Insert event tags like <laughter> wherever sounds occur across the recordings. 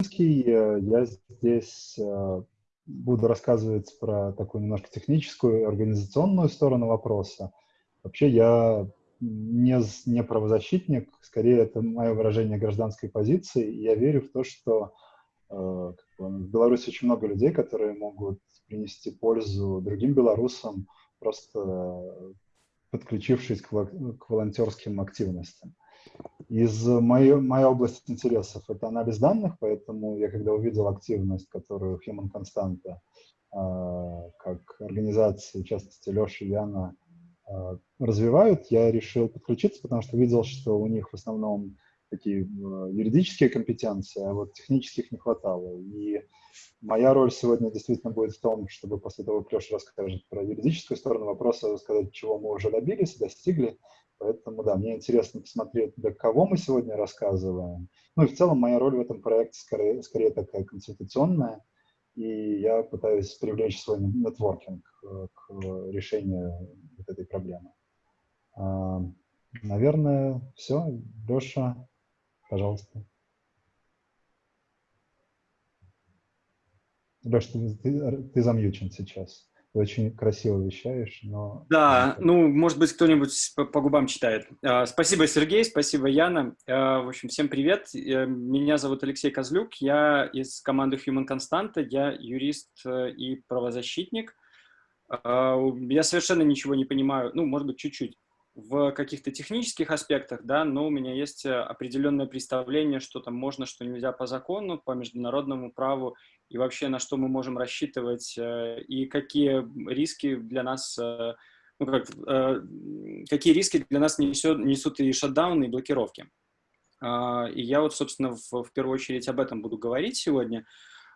Я здесь буду рассказывать про такую немножко техническую, организационную сторону вопроса. Вообще я не, не правозащитник, скорее это мое выражение гражданской позиции. Я верю в то, что э, в Беларуси очень много людей, которые могут принести пользу другим белорусам, просто подключившись к, к волонтерским активностям. Из моей, моей области интересов это анализ данных, поэтому я когда увидел активность, которую Human Constanta, э, как организации, в частности Леша и Яна, э, развивают, я решил подключиться, потому что видел, что у них в основном такие э, юридические компетенции, а вот технических не хватало. И моя роль сегодня действительно будет в том, чтобы после того, как Леша расскажет про юридическую сторону вопроса, рассказать, чего мы уже добились, достигли. Поэтому, да, мне интересно посмотреть, для кого мы сегодня рассказываем. Ну и в целом моя роль в этом проекте скорее, скорее такая консультационная, и я пытаюсь привлечь свой нетворкинг э, к решению вот этой проблемы. А, наверное, все. Леша, Пожалуйста. Леш, ты, ты, ты замьючен сейчас. Ты очень красиво вещаешь, но... Да, ну, может быть, кто-нибудь по, по губам читает. Uh, спасибо, Сергей, спасибо, Яна. Uh, в общем, всем привет. Uh, меня зовут Алексей Козлюк, я из команды Human Constanta, я юрист э, и правозащитник. Я совершенно ничего не понимаю, ну, может быть, чуть-чуть в каких-то технических аспектах, да, но у меня есть э, определенное представление, что там можно, что нельзя по закону, по международному праву, и вообще на что мы можем рассчитывать, э, и какие риски для нас, э, ну, как, какие риски для нас несет, несут и шатдаун, и блокировки. А, и я вот, собственно, в, в первую очередь об этом буду говорить сегодня,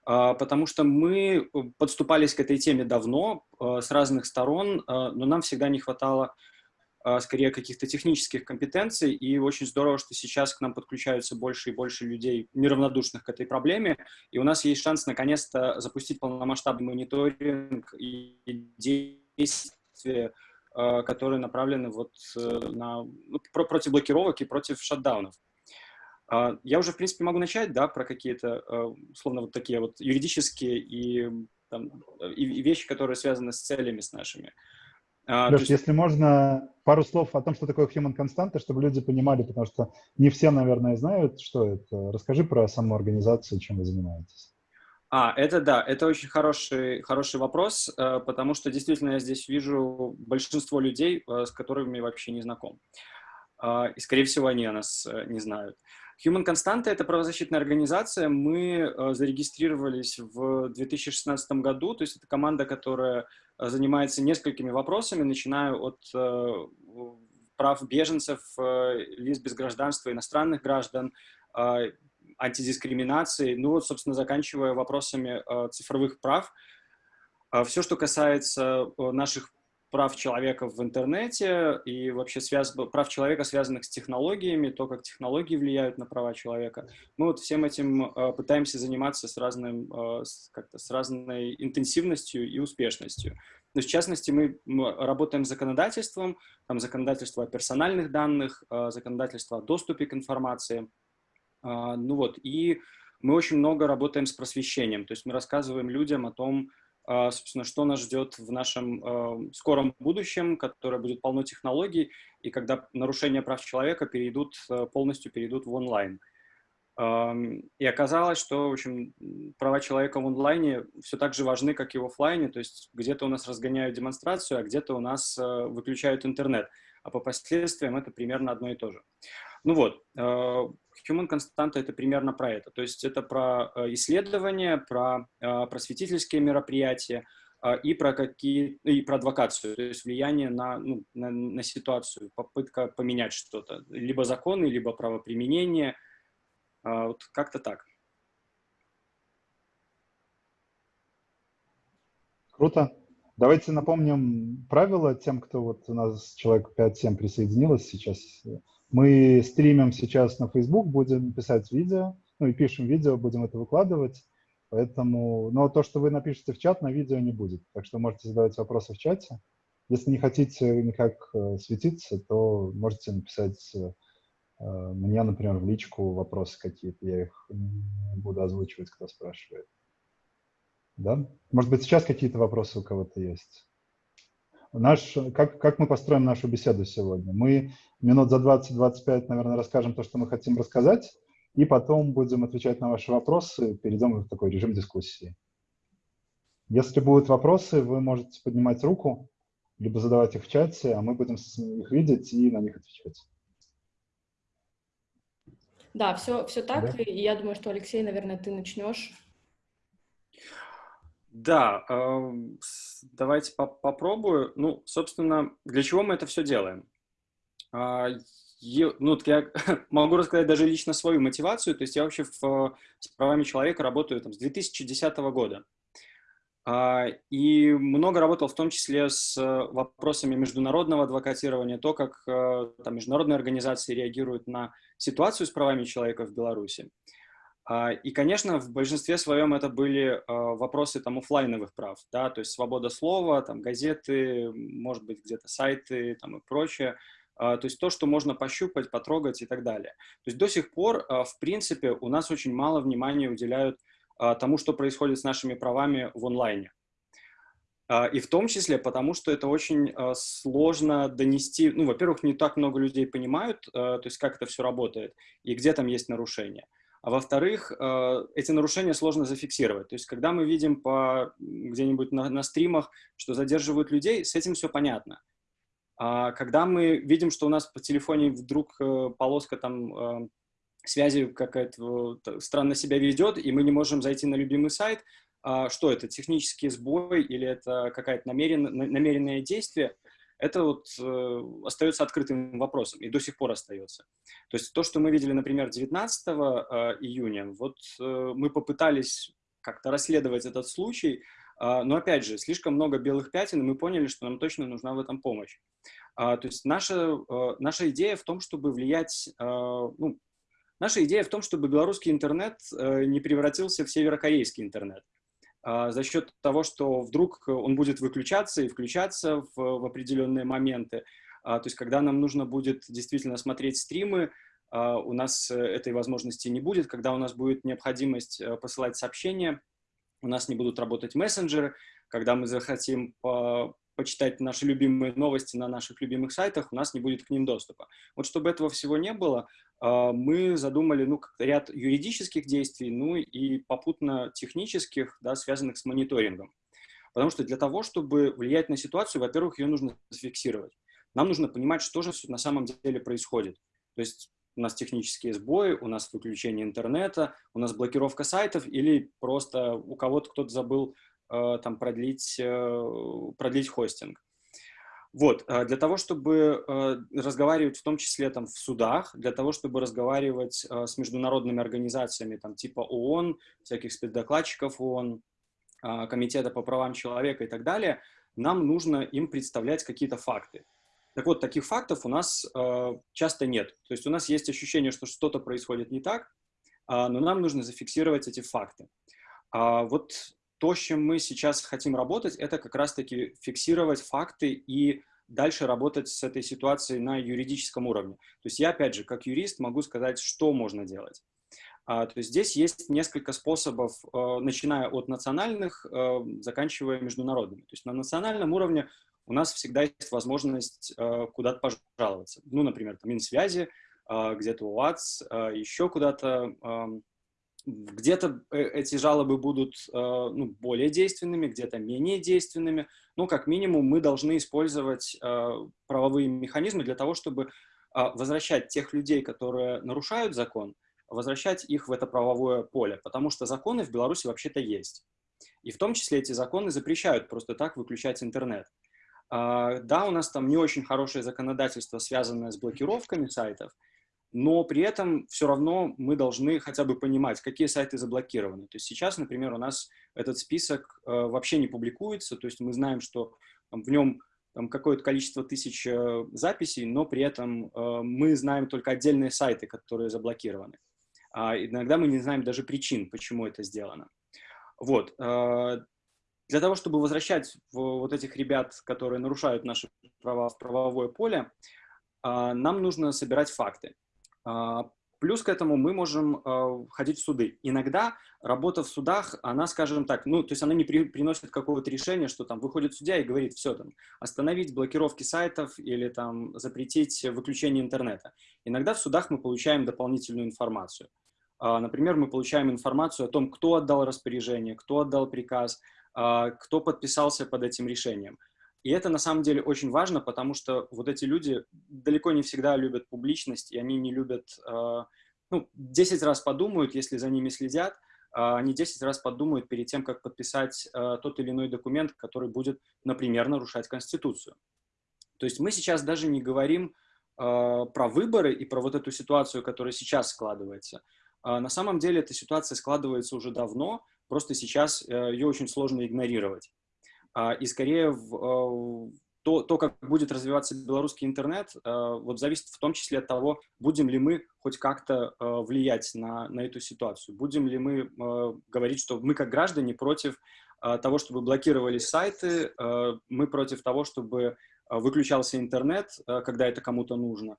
а, потому что мы подступались к этой теме давно, с разных сторон, но нам всегда не хватало скорее каких-то технических компетенций, и очень здорово, что сейчас к нам подключаются больше и больше людей, неравнодушных к этой проблеме, и у нас есть шанс наконец-то запустить полномасштабный мониторинг и действия, а, которые направлены вот э, на, ну, против блокировок и против шатдаунов. А, я уже, в принципе, могу начать, да, про какие-то, условно, вот такие вот юридические и, там, и вещи, которые связаны с целями с нашими. А, Леш, есть... если можно, пару слов о том, что такое Human Constanta, чтобы люди понимали, потому что не все, наверное, знают, что это. Расскажи про саму организацию, чем вы занимаетесь. А, это да, это очень хороший, хороший вопрос, э, потому что действительно я здесь вижу большинство людей, э, с которыми вообще не знаком. А, и, скорее всего, они о нас э, не знают. Human Constanta — это правозащитная организация. Мы зарегистрировались в 2016 году, то есть это команда, которая занимается несколькими вопросами, начиная от э, прав беженцев, э, лиц без гражданства, иностранных граждан, э, антидискриминации, ну вот, собственно, заканчивая вопросами цифровых прав. Все, что касается наших прав человека в интернете и вообще связ... прав человека, связанных с технологиями, то, как технологии влияют на права человека. Мы вот всем этим э, пытаемся заниматься с, разным, э, с, с разной интенсивностью и успешностью. Но в частности, мы, мы работаем с законодательством, там законодательство о персональных данных, э, законодательство о доступе к информации. Э, ну вот, и мы очень много работаем с просвещением, то есть мы рассказываем людям о том, собственно, что нас ждет в нашем э, скором будущем, которое будет полно технологий, и когда нарушения прав человека перейдут, э, полностью перейдут в онлайн. И оказалось, что, в общем, права человека в онлайне все так же важны, как и в офлайне, то есть где-то у нас разгоняют демонстрацию, а где-то у нас э, выключают интернет, а по последствиям это примерно одно и то же. Ну вот, Human Constanta — это примерно про это. То есть это про э, исследования, про э, просветительские мероприятия э, и про, какие, и про адвокацию, то есть влияние на, ну, на, на ситуацию, попытка поменять что-то, либо законы, либо правоприменение, вот как-то так. Круто. Давайте напомним правила тем, кто вот у нас человек 5-7 присоединилось сейчас. Мы стримим сейчас на Facebook, будем писать видео, ну и пишем видео, будем это выкладывать. Поэтому, но то, что вы напишете в чат, на видео не будет. Так что можете задавать вопросы в чате. Если не хотите никак э, светиться, то можете написать э, мне, например, в личку вопросы какие-то, я их буду озвучивать, кто спрашивает. Да? Может быть, сейчас какие-то вопросы у кого-то есть? Наш, как, как мы построим нашу беседу сегодня? Мы минут за 20-25, наверное, расскажем то, что мы хотим рассказать, и потом будем отвечать на ваши вопросы, перейдем в такой режим дискуссии. Если будут вопросы, вы можете поднимать руку, либо задавать их в чате, а мы будем их видеть и на них отвечать. Да, все, все так, да? и я думаю, что, Алексей, наверное, ты начнешь. Да, э, давайте по попробую. Ну, собственно, для чего мы это все делаем? Э, ну, я <laughs> могу рассказать даже лично свою мотивацию. То есть я вообще в, с правами человека работаю там, с 2010 года. Э, и много работал в том числе с вопросами международного адвокатирования, то, как э, там, международные организации реагируют на ситуацию с правами человека в Беларуси. А, и, конечно, в большинстве своем это были а, вопросы там офлайновых прав, да, то есть свобода слова, там газеты, может быть, где-то сайты там и прочее, а, то есть то, что можно пощупать, потрогать и так далее. То есть до сих пор, в принципе, у нас очень мало внимания уделяют тому, что происходит с нашими правами в онлайне. И в том числе потому, что это очень сложно донести, ну, во-первых, не так много людей понимают, то есть как это все работает и где там есть нарушения. А во-вторых, э, эти нарушения сложно зафиксировать. То есть, когда мы видим где-нибудь на, на стримах, что задерживают людей, с этим все понятно. А когда мы видим, что у нас по телефоне вдруг э, полоска там э, связи какая-то странно себя ведет, и мы не можем зайти на любимый сайт, а что это, технический сбой или это какое-то намерен, намеренное действие – это вот э, остается открытым вопросом и до сих пор остается. То есть то, что мы видели, например, 19 э, июня, вот э, мы попытались как-то расследовать этот случай, э, но опять же, слишком много белых пятен, и мы поняли, что нам точно нужна в этом помощь. Э, то есть наша, э, наша идея в том, чтобы влиять, э, ну, наша идея в том, чтобы белорусский интернет не превратился в северокорейский интернет. А, за счет того, что вдруг он будет выключаться и включаться в, в определенные моменты. А, то есть, когда нам нужно будет действительно смотреть стримы, а, у нас э, этой возможности не будет. Когда у нас будет необходимость э, посылать сообщения, у нас не будут работать мессенджеры. Когда мы захотим почитать наши любимые новости на наших любимых сайтах, у нас не будет к ним доступа. Вот чтобы этого всего не было, мы задумали ну, ряд юридических действий, ну и попутно технических, да, связанных с мониторингом. Потому что для того, чтобы влиять на ситуацию, во-первых, ее нужно зафиксировать. Нам нужно понимать, что же на самом деле происходит. То есть у нас технические сбои, у нас выключение интернета, у нас блокировка сайтов или просто у кого-то кто-то забыл Э, там, продлить, э, продлить хостинг. Вот, э, для того, чтобы разговаривать в том числе там в судах, для того, чтобы разговаривать с международными организациями там типа ООН, всяких спецдокладчиков ООН, Комитета по правам человека и так далее, нам нужно им представлять какие-то факты. Так вот, таких фактов у нас часто нет. То есть у нас есть ощущение, что что-то происходит не так, но нам нужно зафиксировать эти факты. Вот то, с чем мы сейчас хотим работать, это как раз-таки фиксировать факты и дальше работать с этой ситуацией на юридическом уровне. То есть я, опять же, как юрист могу сказать, что можно делать. А, то есть здесь есть несколько способов, э, начиная от национальных, э, заканчивая международными. То есть на национальном уровне у нас всегда есть возможность э, куда-то пожаловаться. Ну, например, там, Минсвязи, э, где-то УАЦ, э, еще куда-то где-то э, эти жалобы будут э, ну, более действенными, где-то менее действенными. Но, как минимум, мы должны использовать э, правовые механизмы для того, чтобы возвращать тех людей, которые нарушают закон, возвращать их в это правовое поле. Потому что законы в Беларуси вообще-то есть. И в том числе эти законы запрещают просто так выключать интернет. Да, у нас там не очень хорошее законодательство, связанное с блокировками сайтов, но при этом все равно мы должны хотя бы понимать, какие сайты заблокированы. То есть сейчас, например, у нас этот список э, вообще не публикуется, то есть мы знаем, что там, в нем какое-то количество тысяч э, записей, но при этом э, мы знаем только отдельные сайты, которые заблокированы. А иногда мы не знаем даже причин, почему это сделано. Вот. Э, для того, чтобы возвращать вот этих ребят, которые нарушают наши права в правовое поле, э, нам нужно собирать факты. Плюс к этому мы можем э, ходить в суды. Иногда работа в судах, она, скажем так, ну, то есть она не при, приносит какого-то решения, что там выходит судья и говорит, все, там, остановить блокировки сайтов или там запретить выключение интернета. Иногда в судах мы получаем дополнительную информацию. Э, например, мы получаем информацию о том, кто отдал распоряжение, кто отдал приказ, кто подписался под этим решением. И это на самом деле очень важно, потому что вот эти люди далеко не всегда любят публичность, и они не любят, э, ну, 10 раз подумают, если за ними следят, э, они 10 раз подумают перед тем, как подписать э, тот или иной документ, который будет, например, нарушать Конституцию. То есть мы сейчас даже не говорим про выборы и про вот эту ситуацию, которая сейчас складывается. На самом деле эта ситуация складывается уже давно, просто сейчас ее очень сложно игнорировать. А, и скорее в, а, то, то, как будет развиваться белорусский интернет, а, вот зависит в том числе от того, будем ли мы хоть как-то влиять на, на эту ситуацию, будем ли мы говорить, что мы как граждане против того, чтобы блокировались сайты, мы против того, чтобы выключался интернет, когда это кому-то нужно.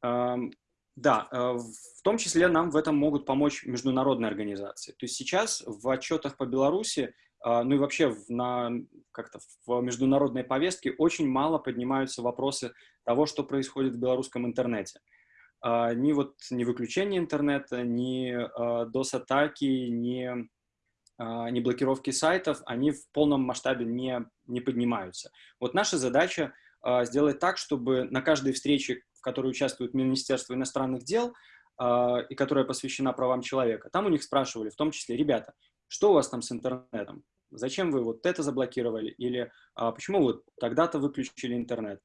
Да, в том числе нам в этом могут помочь международные организации. То есть сейчас в отчетах по Беларуси ну и вообще на, как-то в международной повестке очень мало поднимаются вопросы того, что происходит в белорусском интернете. А, ни вот ни выключение интернета, ни а, DOS-атаки, ни, ни блокировки сайтов, они в полном масштабе не, не поднимаются. Вот наша задача сделать так, чтобы на каждой встрече, в которой участвует Министерство иностранных дел, и которая посвящена правам человека, там у них спрашивали, в том числе, ребята, что у вас там с интернетом? Зачем вы вот это заблокировали? Или а, почему вот тогда-то выключили интернет?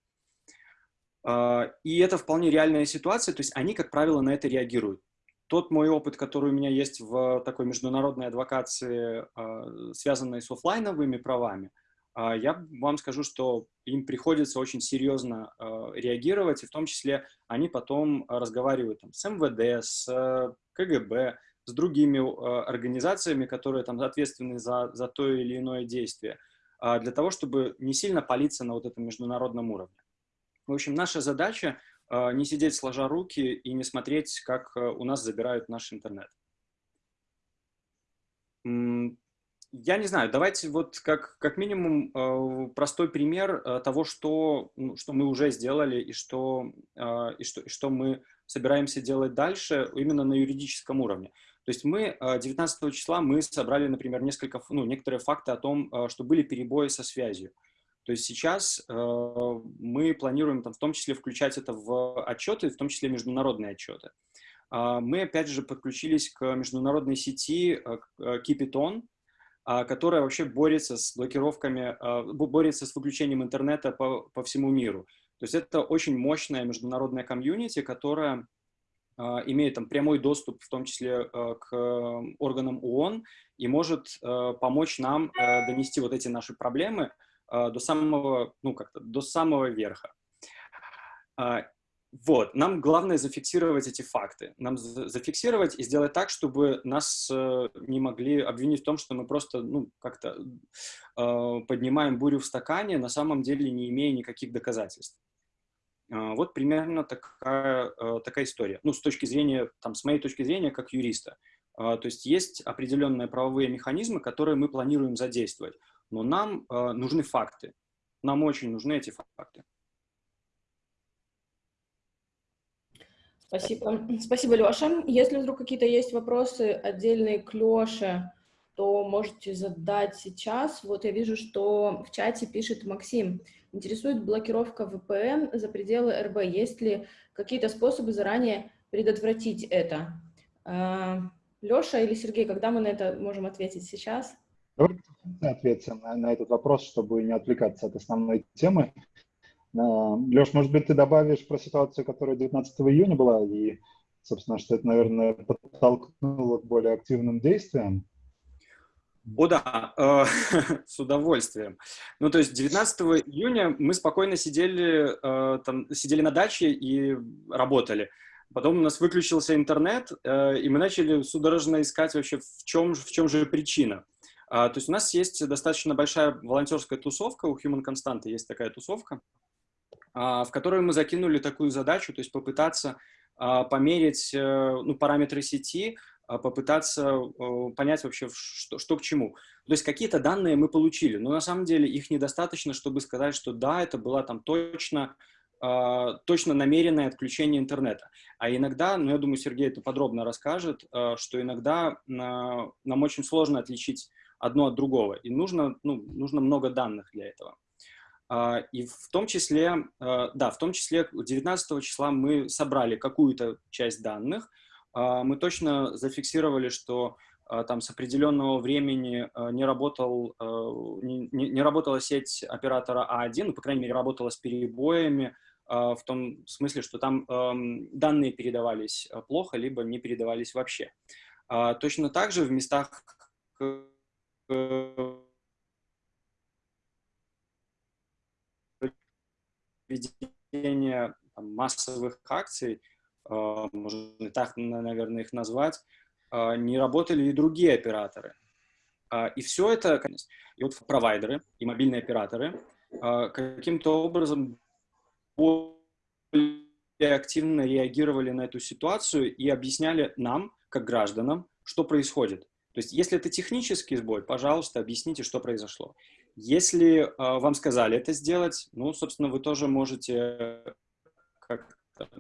А, и это вполне реальная ситуация, то есть они, как правило, на это реагируют. Тот мой опыт, который у меня есть в такой международной адвокации, а, связанной с офлайновыми правами, а, я вам скажу, что им приходится очень серьезно а, реагировать, и в том числе они потом разговаривают там, с МВД, с КГБ, с другими э, организациями, которые там ответственны за, за то или иное действие, а, для того, чтобы не сильно палиться на вот этом международном уровне. В общем, наша задача э, не сидеть сложа руки и не смотреть, как у нас забирают наш интернет. Я не знаю, давайте вот как, как минимум простой пример того, что, ну, что мы уже сделали и что, и, что, и что мы собираемся делать дальше именно на юридическом уровне. То есть мы 19 э, числа мы собрали, например, несколько, ну, некоторые факты о том, э, что были перебои со связью. То есть сейчас э, мы планируем там, в том числе включать это в отчеты, в том числе международные отчеты. Э, мы опять же подключились к международной сети Keep э, которая вообще борется с блокировками, э, борется с выключением интернета по, по всему миру. То есть это очень мощная международная комьюнити, которая а, имеет там прямой доступ, в том числе а, к органам ООН, и может а, помочь нам донести вот эти наши проблемы до самого, ну, как-то до самого верха. Вот, нам главное зафиксировать эти факты. Нам зафиксировать и сделать так, чтобы нас не могли обвинить в том, что мы просто, ну, как-то поднимаем бурю в стакане, на самом деле не имея никаких доказательств. А, вот примерно такая, э, такая история. Ну, с точки зрения, там, с моей точки зрения, как юриста. А, то есть есть определенные правовые механизмы, которые мы планируем задействовать. Но нам э, нужны факты. Нам очень нужны эти факты. Спасибо. Спасибо, Леша. Если вдруг какие-то есть вопросы отдельные к Леше, то можете задать сейчас. Вот я вижу, что в чате пишет Максим. Интересует блокировка VPN за пределы РБ. Есть ли какие-то способы заранее предотвратить это? А, Леша или Сергей, когда мы на это можем ответить сейчас? Давайте ответим на, на этот вопрос, чтобы не отвлекаться от основной темы. А, Леш, может быть, ты добавишь про ситуацию, которая 19 июня была, и, собственно, что это, наверное, подтолкнуло к более активным действиям? О да, э, <laughs> с удовольствием. Ну, то есть 19 июня мы спокойно сидели, э, там, сидели на даче и работали. Потом у нас выключился интернет, э, и мы начали судорожно искать вообще, в чем, в чем же причина. А, то есть у нас есть достаточно большая волонтерская тусовка, у Human Constant есть такая тусовка, а, в которую мы закинули такую задачу, то есть попытаться померить ну, параметры сети, попытаться понять вообще, что, что к чему. То есть какие-то данные мы получили, но на самом деле их недостаточно, чтобы сказать, что да, это была там точно а, точно намеренное отключение интернета. А иногда, ну, я думаю, Сергей это подробно расскажет, а, что иногда нам очень сложно отличить одно от другого, и нужно, ну, нужно много данных для этого. А, и в том числе, да, в том числе 19 числа мы собрали какую-то часть данных, мы точно зафиксировали, что там с определенного времени не, работал, не, не работала сеть оператора А1, ну, по крайней мере, работала с перебоями, а, в том смысле, что там данные передавались а, плохо, либо не передавались вообще. А, точно так же в местах ведения массовых акций, можно так, наверное, их назвать, не работали и другие операторы. И все это, и вот провайдеры, и мобильные операторы каким-то образом более активно реагировали на эту ситуацию и объясняли нам, как гражданам, что происходит. То есть, если это технический сбой, пожалуйста, объясните, что произошло. Если э, вам сказали это сделать, ну, собственно, вы тоже можете как-то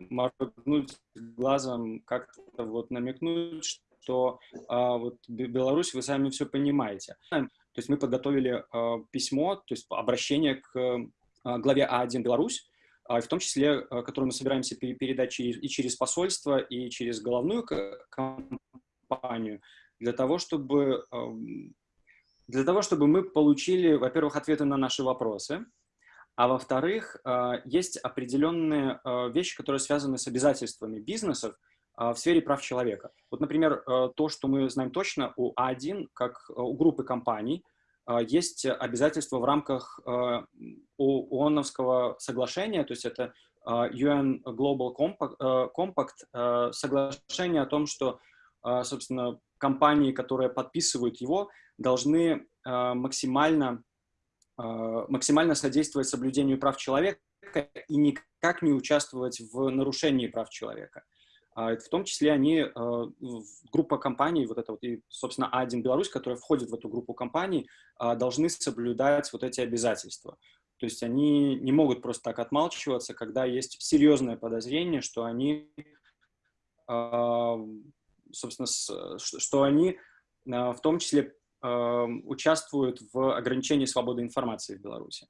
моргнуть глазом, как-то вот намекнуть, что э, вот Беларусь, вы сами все понимаете. То есть мы подготовили э, письмо, то есть обращение к э, главе А1 Беларусь, а, в том числе, а, которую мы собираемся передать через, и через посольство, и через головную компанию, для того, чтобы, для того, чтобы мы получили, во-первых, ответы на наши вопросы, а во-вторых, а, есть определенные вещи, которые связаны с обязательствами бизнесов в сфере прав человека. Вот, например, то, что мы знаем точно у А1, как у группы компаний, а, есть обязательства в рамках а, ООНовского соглашения, то есть это а, UN Global Compact, соглашение о том, что, собственно, компании, которые подписывают его, должны максимально, максимально содействовать соблюдению прав человека и никак не участвовать в нарушении прав человека. А в том числе они, э, группа компаний, вот это вот, и, собственно, А1 Беларусь, которая входит в эту группу компаний, а, должны соблюдать вот эти обязательства. То есть они не могут просто так отмалчиваться, когда есть серьезное подозрение, что они, а, собственно, что они в том числе участвуют в ограничении свободы информации в Беларуси.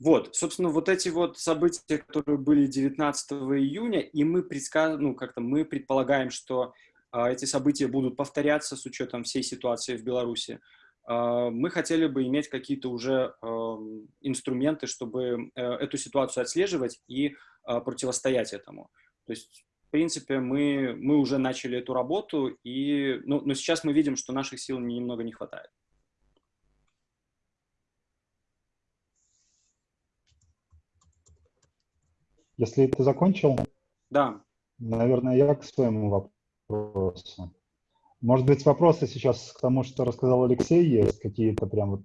Вот, собственно, вот эти вот события, которые были 19 июня, и мы предсказ... ну, как-то мы предполагаем, что а, эти события будут повторяться с учетом всей ситуации в Беларуси. А, мы хотели бы иметь какие-то уже а, инструменты, чтобы а, эту ситуацию отслеживать и а, противостоять этому. То есть, в принципе, мы, мы уже начали эту работу, и, ну, но сейчас мы видим, что наших сил немного не хватает. Если ты закончил, да. наверное, я к своему вопросу. Может быть, вопросы сейчас к тому, что рассказал Алексей, есть какие-то прям вот,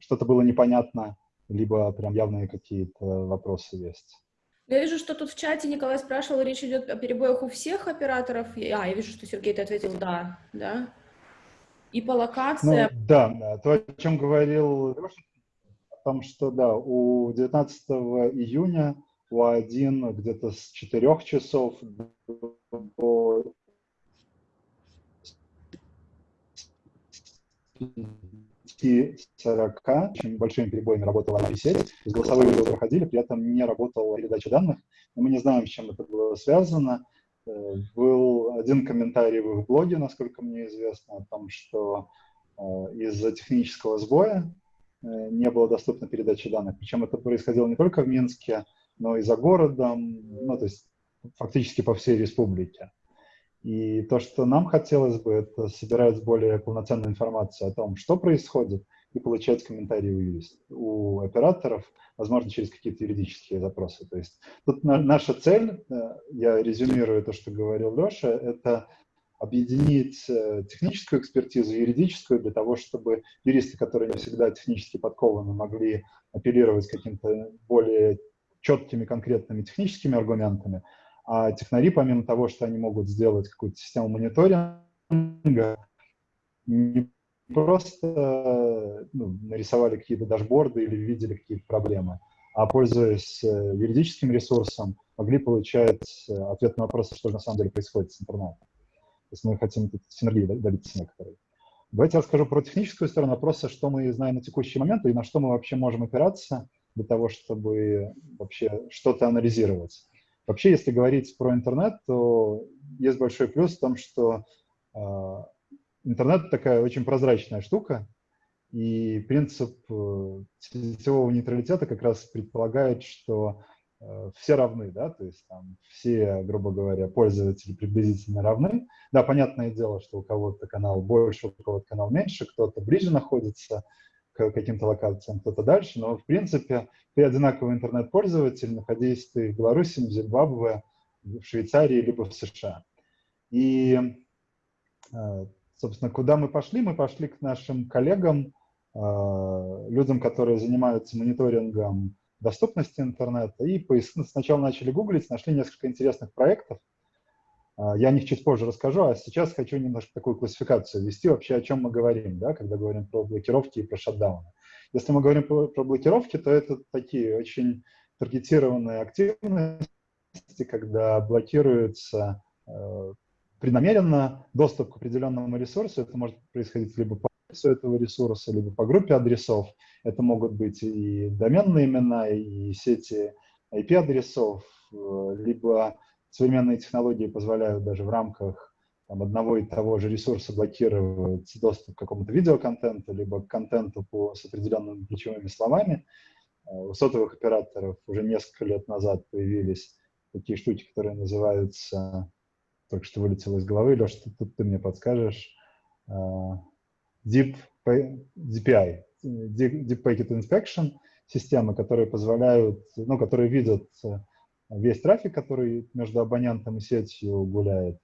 что-то было непонятно, либо прям явные какие-то вопросы есть. Я вижу, что тут в чате Николай спрашивал, речь идет о перебоях у всех операторов. А, я вижу, что Сергей ты ответил «да», да? И по локациям... Ну, да, то, о чем говорил Леша, о том, что, да, у 19 июня у1 где-то с 4 часов до 40 очень большими перебоями работала сеть, голосовые вызовы проходили, при этом не работала передача данных, но мы не знаем, с чем это было связано. Э, был один комментарий в их блоге, насколько мне известно, о том, что э, из-за технического сбоя э, не было доступна передача данных. Причем это происходило не только в Минске, но и за городом, ну, то есть фактически по всей республике. И то, что нам хотелось бы, это собирать более полноценную информацию о том, что происходит, и получать комментарии у, юрист, у операторов, возможно, через какие-то юридические запросы. То есть тут на, наша цель, э, я резюмирую то, что говорил Леша, это объединить э, техническую экспертизу, юридическую, для того, чтобы юристы, которые не всегда технически подкованы, могли апеллировать каким-то более четкими конкретными техническими аргументами, А технари, помимо того, что они могут сделать какую-то систему мониторинга, не просто ну, нарисовали какие-то дашборды или видели какие-то проблемы, а пользуясь э, юридическим ресурсом, могли получать э, ответ на вопрос, что же на самом деле происходит с интернетом. То есть мы хотим синергии добиться некоторой. Давайте я расскажу про техническую сторону вопроса, что мы знаем на текущий момент и на что мы вообще можем опираться для того, чтобы вообще что-то анализировать. Вообще, если говорить про интернет, то есть большой плюс в том, что э, интернет такая очень прозрачная штука, и принцип э, сетевого нейтралитета как раз предполагает, что э, все равны, да, то есть там все, грубо говоря, пользователи приблизительно равны. Да, понятное дело, что у кого-то канал больше, у кого-то канал меньше, кто-то ближе находится к каким-то локациям, кто-то дальше, но в принципе ты одинаковый интернет-пользователь, находясь ты в Беларуси, в Зимбабве, в Швейцарии, либо в США. И э, Собственно, куда мы пошли? Мы пошли к нашим коллегам, а, людям, которые занимаются мониторингом доступности интернета, и сначала начали гуглить, нашли несколько интересных проектов. А, я о них чуть позже расскажу, а сейчас хочу немножко такую классификацию ввести вообще, о чем мы говорим, да, когда говорим про блокировки и про шатдауны. Если мы говорим про, про блокировки, то это такие очень таргетированные активности, когда блокируются э, преднамеренно доступ к определенному ресурсу. Это может происходить либо по адресу этого ресурса, либо по группе адресов. Это могут быть и доменные имена, и сети IP-адресов, э, либо современные технологии позволяют даже в рамках там, одного и того же ресурса блокировать доступ к какому-то видеоконтенту, либо к контенту по, с определенными ключевыми словами. Э, у сотовых операторов уже несколько лет назад появились такие штуки, которые называются только что вылетело из головы. Леша, тут, тут ты мне подскажешь. Uh, Deep, DPI, Deep Packet Inspection, системы, которые позволяют, ну, которые видят э, весь трафик, который между абонентом и сетью гуляет,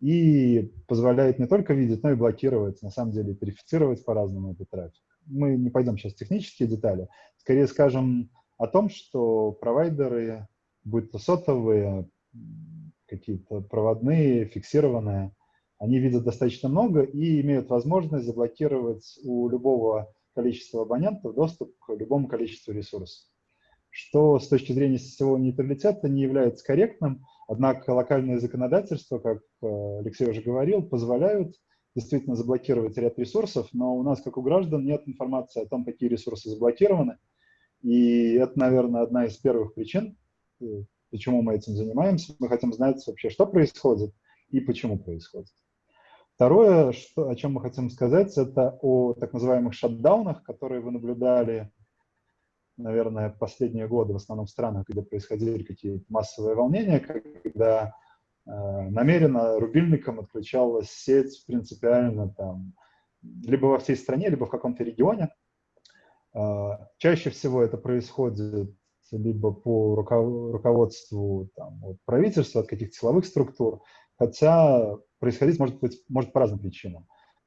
и позволяет не только видеть, но и блокировать, на самом деле, верифицировать по-разному этот трафик. Мы не пойдем сейчас в технические детали, скорее скажем о том, что провайдеры, будь то сотовые, какие-то проводные, фиксированные, они видят достаточно много и имеют возможность заблокировать у любого количества абонентов доступ к любому количеству ресурсов. Что с точки зрения сетевого нейтралитета не является корректным, однако локальное законодательство, как э, Алексей уже говорил, позволяют действительно заблокировать ряд ресурсов, но у нас, как у граждан, нет информации о том, какие ресурсы заблокированы. И это, наверное, одна из первых причин, э, почему мы этим занимаемся. Мы хотим знать вообще, что происходит и почему происходит. Второе, что, о чем мы хотим сказать, это о так называемых шатдаунах, которые вы наблюдали, наверное, последние годы в основном в странах, где происходили какие-то массовые волнения, когда э, намеренно рубильником отключалась сеть принципиально там, либо во всей стране, либо в каком-то регионе. Э, чаще всего это происходит либо по руководству там, от правительства, от каких-то силовых структур, хотя происходить может быть может по разным причинам.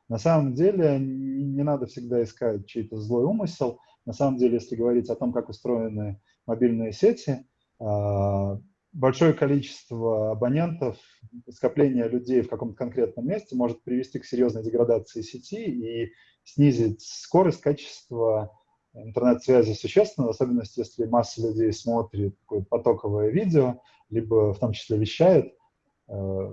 На самом деле не надо всегда искать чей-то злой умысел. На самом деле, если говорить о том, как устроены мобильные сети, а, большое количество абонентов, скопление людей в каком-то конкретном месте может привести к серьезной деградации сети и снизить скорость, качество интернет-связи существенно, в особенности, если масса людей смотрит какое-то потоковое видео, либо в том числе вещает. Э,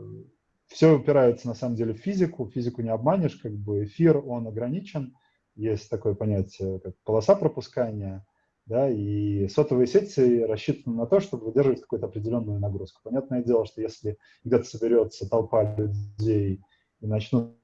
Все упирается, на самом деле, в физику. Физику не обманешь, как бы эфир, он ограничен. Есть такое понятие, как полоса пропускания, да, и сотовые сети рассчитаны на то, чтобы выдерживать какую-то определенную нагрузку. Понятное дело, что если где-то соберется толпа людей и начнут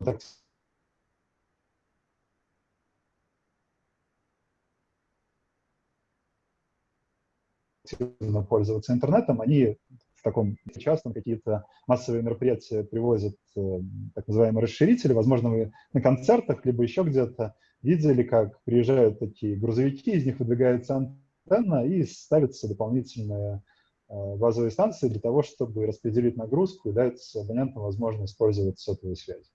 активно пользоваться интернетом, они в таком частном какие-то массовые мероприятия привозят э, так называемые расширители. Возможно, вы на концертах, либо еще где-то видели, как приезжают такие грузовики, из них выдвигается антенна и ставятся дополнительные э, базовые станции для того, чтобы распределить нагрузку и дать абонентам возможность использовать сотовую связь.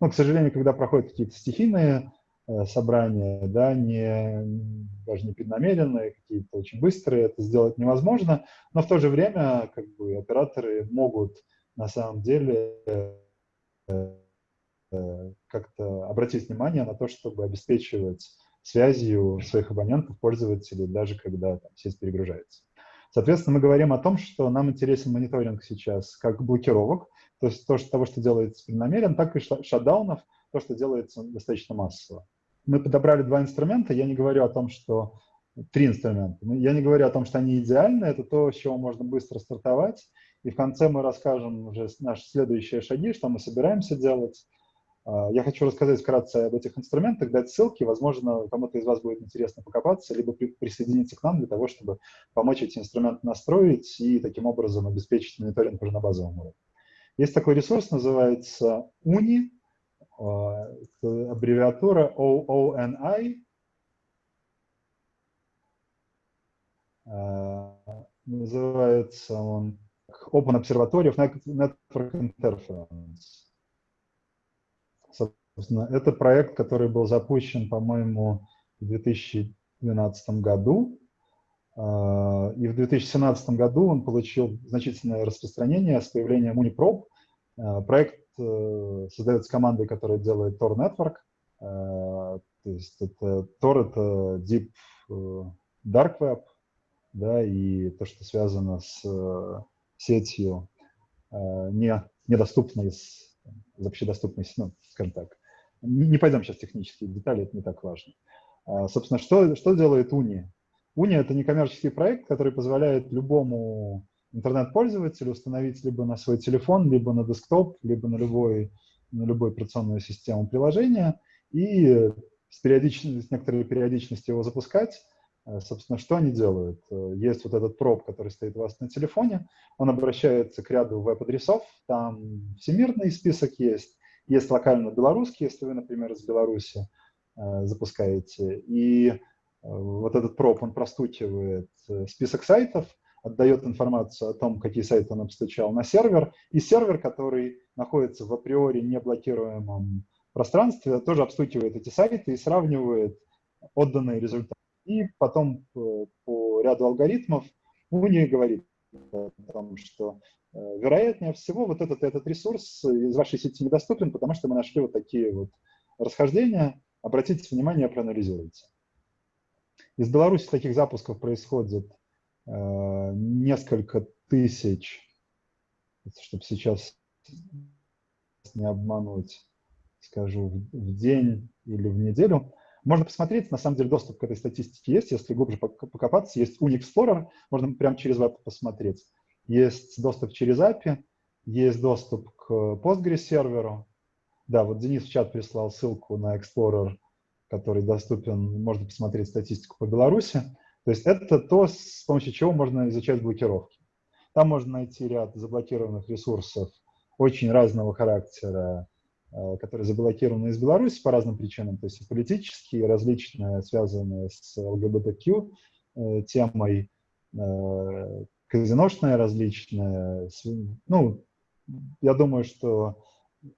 Но, к сожалению, когда проходят какие-то стихийные собрания, да, не, даже не преднамеренные, какие-то очень быстрые, это сделать невозможно, но в то же время как бы операторы могут на самом деле как-то обратить внимание на то, чтобы обеспечивать связью своих абонентов, пользователей, даже когда там, сеть перегружается. Соответственно, мы говорим о том, что нам интересен мониторинг сейчас как блокировок, то есть то, что, того, что делается преднамеренно, так и шатдаунов, то, что делается достаточно массово. Мы подобрали два инструмента, я не говорю о том, что три инструмента. Я не говорю о том, что они идеальны, это то, с чего можно быстро стартовать. И в конце мы расскажем уже наши следующие шаги, что мы собираемся делать. А, я хочу рассказать вкратце об этих инструментах, дать ссылки. Возможно, кому-то из вас будет интересно покопаться, либо присоединиться к нам для того, чтобы помочь эти инструменты настроить и таким образом обеспечить мониторинг уже на базовом уровне. Есть такой ресурс, называется UNI, а, аббревиатура OONI. А, называется он Open Observatory of Network Interference. Это проект, который был запущен, по-моему, в 2012 году. А, и в 2017 году он получил значительное распространение с появлением Uniprobe. А, проект э, создается командой, которая делает Tor Network. А, то есть это Tor — это Deep э, Dark Web, да, и то, что связано с э, сетью, не, недоступной из общедоступной, ну, скажем так, не пойдем сейчас в технические детали, это не так важно. А, собственно, что, что делает Уни? Уни – это некоммерческий проект, который позволяет любому интернет-пользователю установить либо на свой телефон, либо на десктоп, либо на, любой, на любую операционную систему приложения и с, периодичностью, с некоторой периодичностью его запускать. А, собственно, что они делают? Есть вот этот проб, который стоит у вас на телефоне, он обращается к ряду веб-адресов, там всемирный список есть, есть локально белорусский, если вы, например, из Беларуси э, запускаете. И э, вот этот проб, он простукивает э, список сайтов, отдает информацию о том, какие сайты он обстучал на сервер, и сервер, который находится в априори неблокируемом пространстве, тоже обстукивает эти сайты и сравнивает отданные результаты. И потом по ряду алгоритмов Уни говорит о том, что вероятнее всего, вот этот, этот ресурс из вашей сети недоступен, потому что мы нашли вот такие вот расхождения. Обратите внимание, проанализируйте. Из Беларуси таких запусков происходит э, несколько тысяч, чтобы сейчас не обмануть, скажу, в, в день или в неделю. Можно посмотреть, на самом деле доступ к этой статистике есть, если глубже покопаться, есть Unix Explorer, можно прямо через веб посмотреть. Есть доступ через API, есть доступ к Postgres серверу. Да, вот Денис в чат прислал ссылку на Explorer, который доступен, можно посмотреть статистику по Беларуси. То есть это то, с помощью чего можно изучать блокировки. Там можно найти ряд заблокированных ресурсов очень разного характера, э, которые заблокированы из Беларуси по разным причинам, то есть и политические, и различные, связанные с ЛГБТК э, темой, казиношная различная. Ну, я думаю, что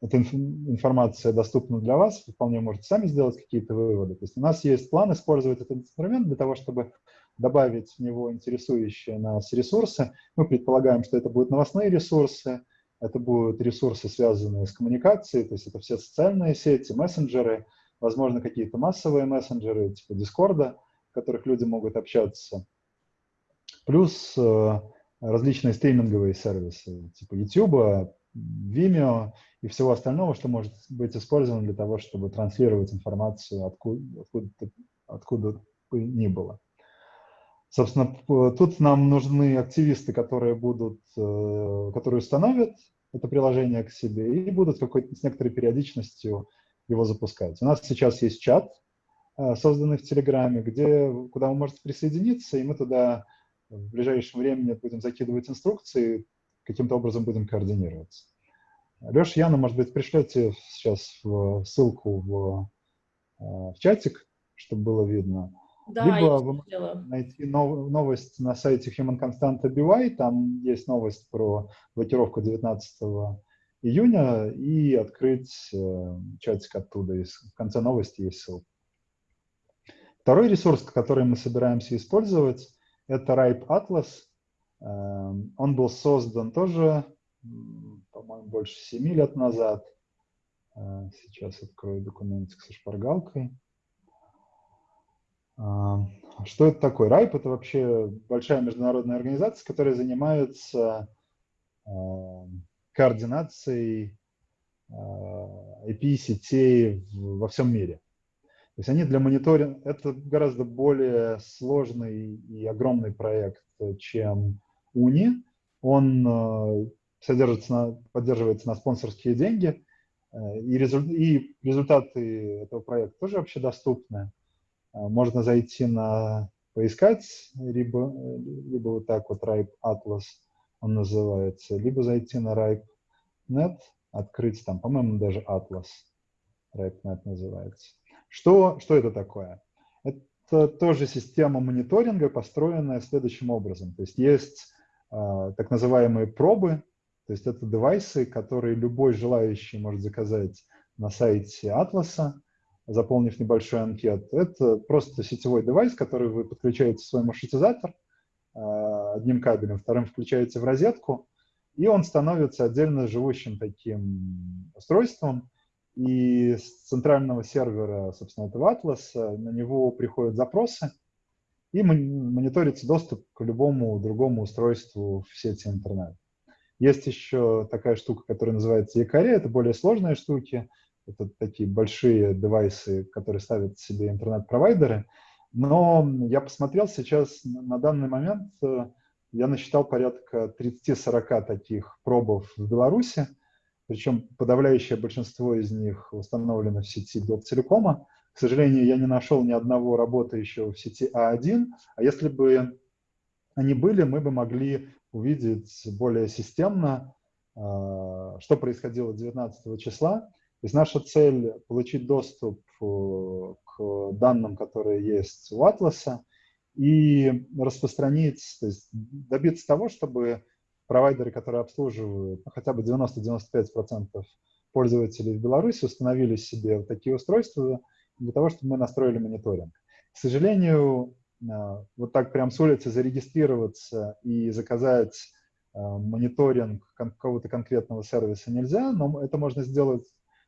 эта информация доступна для вас, вы вполне можете сами сделать какие-то выводы. То есть у нас есть план использовать этот инструмент для того, чтобы добавить в него интересующие нас ресурсы. Мы предполагаем, что это будут новостные ресурсы, это будут ресурсы, связанные с коммуникацией, то есть это все социальные сети, мессенджеры, возможно, какие-то массовые мессенджеры, типа Дискорда, в которых люди могут общаться плюс э, различные стриминговые сервисы, типа YouTube, Vimeo и всего остального, что может быть использовано для того, чтобы транслировать информацию откуда, откуда, откуда бы ни было. Собственно, тут нам нужны активисты, которые будут, э, которые установят это приложение к себе и будут с некоторой периодичностью его запускать. У нас сейчас есть чат, э, созданный в Телеграме, где, куда вы можете присоединиться, и мы туда в ближайшем времени будем закидывать инструкции, каким-то образом будем координироваться. Леша, Яна, может быть, пришлете сейчас в ссылку в, э, в чатик, чтобы было видно. Да, Либо вы можете найти нов, новость на сайте Human Constant BY, там есть новость про блокировку 19 июня, и открыть э, чатик оттуда. И в конце новости есть ссылка. Второй ресурс, который мы собираемся использовать, это Ripe Atlas. Эм, он был создан тоже, по-моему, больше 7 лет назад. Э, сейчас открою документик со шпаргалкой. Эм, что это такое? RIPE – это вообще большая международная организация, которая занимается эм, координацией IP-сетей во всем мире. То есть они для мониторинга, это гораздо более сложный и огромный проект, чем УНИ. Он э, содержится на, поддерживается на спонсорские деньги, э, и, резу, и результаты этого проекта тоже вообще доступны. Э, можно зайти на поискать, либо, либо вот так вот Ripe Atlas он называется, либо зайти на Ripe.net, открыть там, по-моему, даже Atlas Ripe.net называется. Что, что это такое? Это тоже система мониторинга, построенная следующим образом. То есть есть э, так называемые пробы, то есть это девайсы, которые любой желающий может заказать на сайте Атласа, заполнив небольшую анкету. Это просто сетевой девайс, который вы подключаете в свой маршрутизатор э, одним кабелем, вторым включаете в розетку, и он становится отдельно живущим таким устройством, и с центрального сервера, собственно, этого атласа на него приходят запросы, и мониторится доступ к любому другому устройству в сети интернет. Есть еще такая штука, которая называется якоря, это более сложные штуки, это такие большие девайсы, которые ставят себе интернет-провайдеры, но я посмотрел сейчас, на данный момент э, я насчитал порядка 30-40 таких пробов в Беларуси, причем подавляющее большинство из них установлено в сети Белтелекома. К сожалению, я не нашел ни одного работающего в сети А1, а если бы они были, мы бы могли увидеть более системно, а, что происходило 19 числа. То есть наша цель – получить доступ э, к данным, которые есть у Атласа, и распространить, то есть добиться того, чтобы провайдеры, которые обслуживают хотя бы 90-95% пользователей в Беларуси, установили себе вот такие устройства для того, чтобы мы настроили мониторинг. К сожалению, э, вот так прям с улицы зарегистрироваться и заказать э, мониторинг какого-то конкретного сервиса нельзя, но это можно сделать,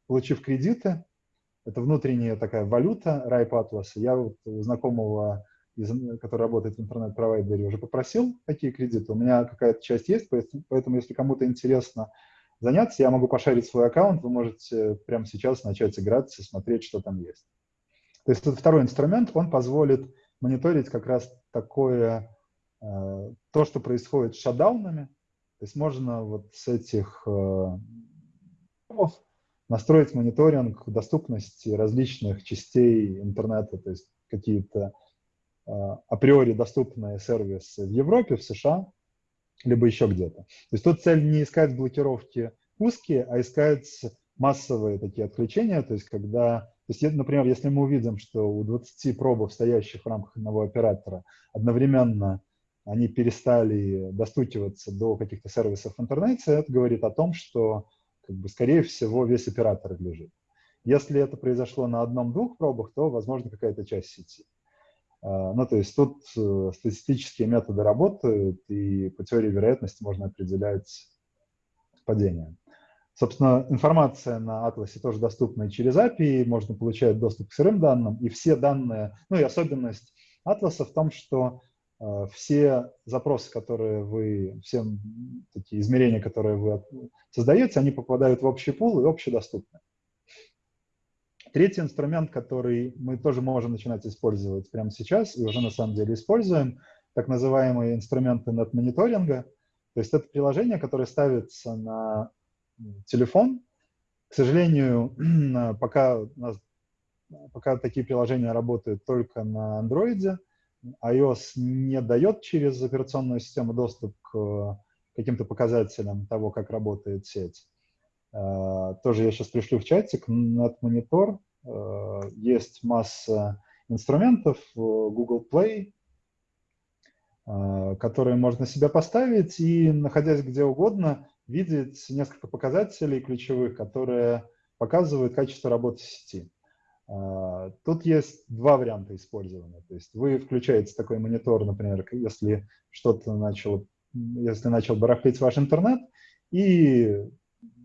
получив кредиты. Это внутренняя такая валюта Ripe Atlas. Я вот у знакомого из, который работает в интернет-провайдере, уже попросил такие кредиты. У меня какая-то часть есть, поэтому если кому-то интересно заняться, я могу пошарить свой аккаунт, вы можете прямо сейчас начать играться, смотреть, что там есть. То есть это второй инструмент, он позволит мониторить как раз такое, э, то, что происходит с шатдаунами. То есть можно вот с этих э, настроить мониторинг доступности различных частей интернета, то есть какие-то априори доступные сервисы в Европе, в США, либо еще где-то. То есть тут цель не искать блокировки узкие, а искать массовые такие отключения, то есть когда, то есть, например, если мы увидим, что у 20 пробов, стоящих в рамках одного оператора, одновременно они перестали достукиваться до каких-то сервисов в интернете, это говорит о том, что, как бы, скорее всего, весь оператор лежит. Если это произошло на одном-двух пробах, то, возможно, какая-то часть сети. А, ну, то есть тут э, статистические методы работают, и по теории вероятности можно определять падение. Собственно, информация на атласе тоже доступна и через API, можно получать доступ к сырым данным, и все данные, ну и особенность атласа в том, что э, все запросы, которые вы, все такие измерения, которые вы создаете, они попадают в общий пул и общедоступны. Третий инструмент, который мы тоже можем начинать использовать прямо сейчас, и уже на самом деле используем, так называемые инструменты нет-мониторинга. То есть это приложение, которое ставится на телефон. К сожалению, <clears throat> пока, нас, пока такие приложения работают только на Android, iOS не дает через операционную систему доступ к каким-то показателям того, как работает сеть. Э, тоже я сейчас пришлю в чатик, NetMonitor. Э, есть масса инструментов, Google Play, э, которые можно себе поставить и, находясь где угодно, видеть несколько показателей ключевых, которые показывают качество работы сети. Тут есть два варианта использования. То есть вы включаете такой монитор, например, если что-то начало, если начал барахлить ваш интернет, и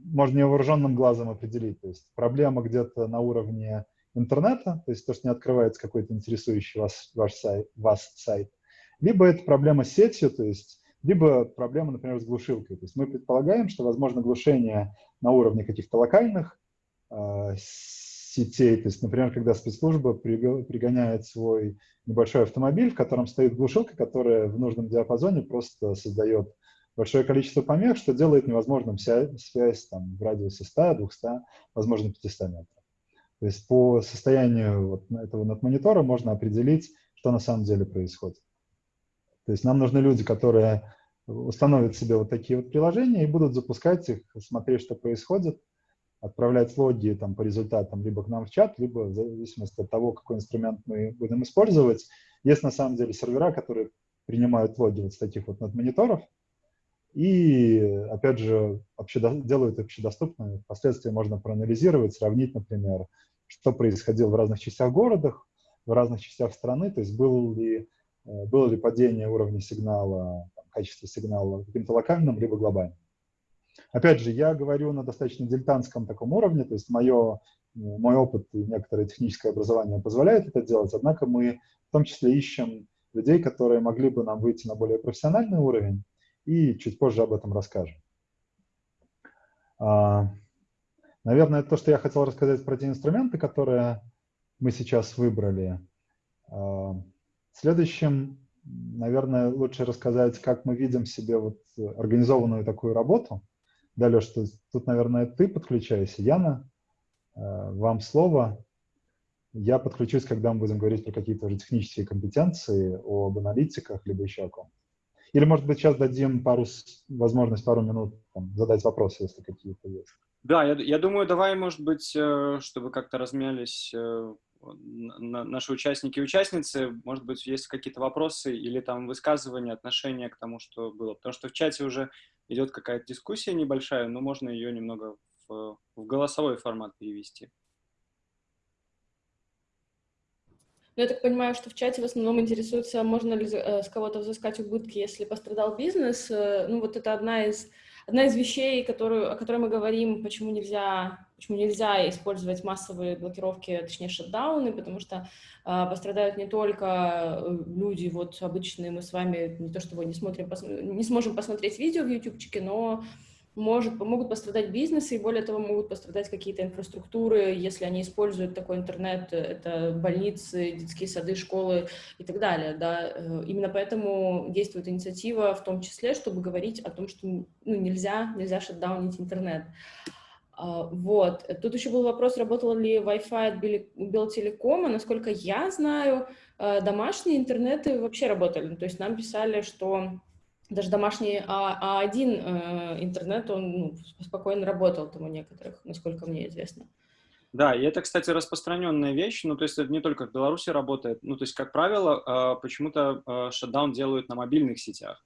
можно невооруженным глазом определить. То есть проблема где-то на уровне интернета, то есть то, что не открывается какой-то интересующий вас, ваш сайт, вас сайт, либо это проблема с сетью, то есть либо проблема, например, с глушилкой. То есть мы предполагаем, что возможно глушение на уровне каких-то локальных э, сетей. То есть, например, когда спецслужба пригоняет свой небольшой автомобиль, в котором стоит глушилка, которая в нужном диапазоне просто создает большое количество помех, что делает невозможным связь там, в радиусе 100, 200, возможно, 500 метров. То есть по состоянию вот этого надмонитора можно определить, что на самом деле происходит. То есть нам нужны люди, которые установят себе вот такие вот приложения и будут запускать их, смотреть, что происходит, отправлять логи там, по результатам либо к нам в чат, либо в зависимости от того, какой инструмент мы будем использовать. Есть на самом деле сервера, которые принимают логи вот с таких вот надмониторов, и, опять же, вообще делают общедоступными. Впоследствии можно проанализировать, сравнить, например, что происходило в разных частях города, в разных частях страны, то есть был ли, э, было ли падение уровня сигнала, там, качества сигнала каким-то локальным, либо глобальным. Опять же, я говорю на достаточно дилетантском таком уровне, то есть мое, мой опыт и некоторое техническое образование позволяет это делать, однако мы в том числе ищем людей, которые могли бы нам выйти на более профессиональный уровень, и чуть позже об этом расскажем. А, наверное, то, что я хотел рассказать про те инструменты, которые мы сейчас выбрали. А, следующим, наверное, лучше рассказать, как мы видим себе вот организованную такую работу. Да, Леш, тут, наверное, ты подключайся. Яна, а, вам слово. Я подключусь, когда мы будем говорить про какие-то уже технические компетенции, об аналитиках, либо еще о ком-то. Или, может быть, сейчас дадим пару, возможность пару минут там, задать вопросы, если какие-то есть. Да, я, я думаю, давай, может быть, э, чтобы как-то размялись э, наши участники и участницы, может быть, есть какие-то вопросы или там высказывания, отношения к тому, что было. Потому что в чате уже идет какая-то дискуссия небольшая, но можно ее немного в, в голосовой формат перевести. Но я так понимаю, что в чате в основном интересуется, можно ли э, с кого-то взыскать убытки, если пострадал бизнес. Э, ну, вот это одна из, одна из вещей, которую, о которой мы говорим, почему нельзя, почему нельзя использовать массовые блокировки, точнее, шатдауны, потому что э, пострадают не только э, люди, вот обычные, мы с вами не то чтобы не, смотрим, не сможем посмотреть видео в ютубчике, но может, могут пострадать бизнесы, и более того, могут пострадать какие-то инфраструктуры, если они используют такой интернет, это больницы, детские сады, школы и так далее. Да. Э, именно поэтому действует инициатива в том числе, чтобы говорить о том, что ну, нельзя, нельзя шатдаунить интернет. А, вот. Тут еще был вопрос, работал ли Wi-Fi от Белтелекома. Насколько я знаю, э, домашние интернеты вообще работали. То есть нам писали, что даже домашний А, А1 э, интернет, он ну, спокойно работал там у некоторых, насколько мне известно. Да, и это, кстати, распространенная вещь, ну, то есть это не только в Беларуси работает, ну, то есть, как правило, э, почему-то э, шатдаун делают на мобильных сетях,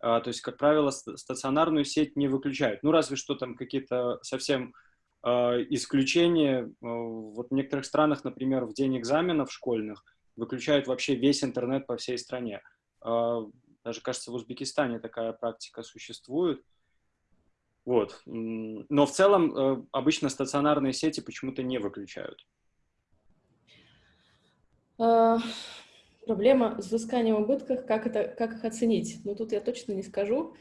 э, то есть, как правило, стационарную сеть не выключают, ну, разве что там какие-то совсем э, исключения, э, вот в некоторых странах, например, в день экзаменов школьных выключают вообще весь интернет по всей стране, даже, кажется, в Узбекистане такая практика существует. Вот. Но в целом э, обычно стационарные сети почему-то не выключают. А, проблема с взысканием убытков, как, это, как их оценить? Ну, тут я точно не скажу.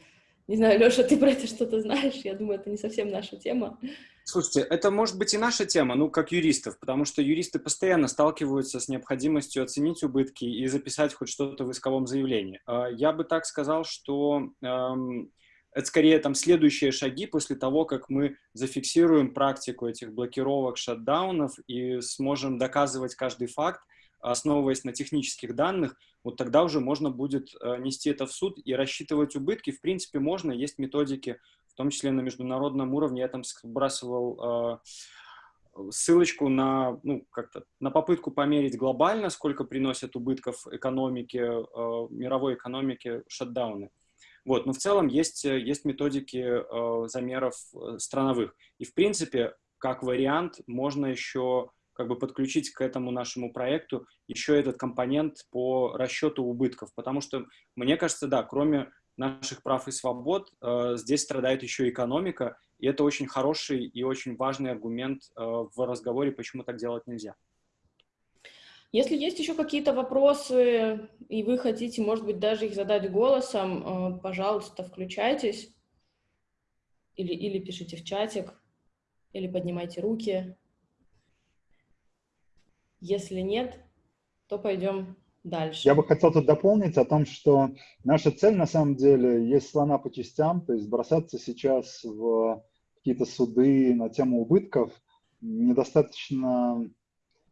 Не знаю, Леша, ты про это что-то знаешь? Я думаю, это не совсем наша тема. Слушайте, это может быть и наша тема, ну, как юристов, потому что юристы постоянно сталкиваются с необходимостью оценить убытки и записать хоть что-то в исковом заявлении. А, я бы так сказал, что эм, это скорее там следующие шаги после того, как мы зафиксируем практику этих блокировок, шатдаунов и сможем доказывать каждый факт, основываясь на технических данных, вот тогда уже можно будет э, нести это в суд и рассчитывать убытки. В принципе, можно, есть методики, в том числе на международном уровне. Я там сбрасывал э, ссылочку на, ну, как-то, на попытку померить глобально, сколько приносят убытков экономике, э, мировой экономике шатдауны. Вот, но в целом есть, есть методики замеров страновых. И, в принципе, как вариант, можно еще как бы подключить к этому нашему проекту еще этот компонент по расчету убытков, потому что, мне кажется, да, кроме наших прав и свобод, э, здесь страдает еще экономика, и это очень хороший и очень важный аргумент э, в разговоре, почему так делать нельзя. Если есть еще какие-то вопросы, и вы хотите, может быть, даже их задать голосом, э, пожалуйста, включайтесь или, или пишите в чатик, или поднимайте руки. Если нет, то пойдем дальше. Я бы хотел тут дополнить о том, что наша цель на самом деле есть слона по частям, то есть бросаться сейчас в какие-то суды на тему убытков недостаточно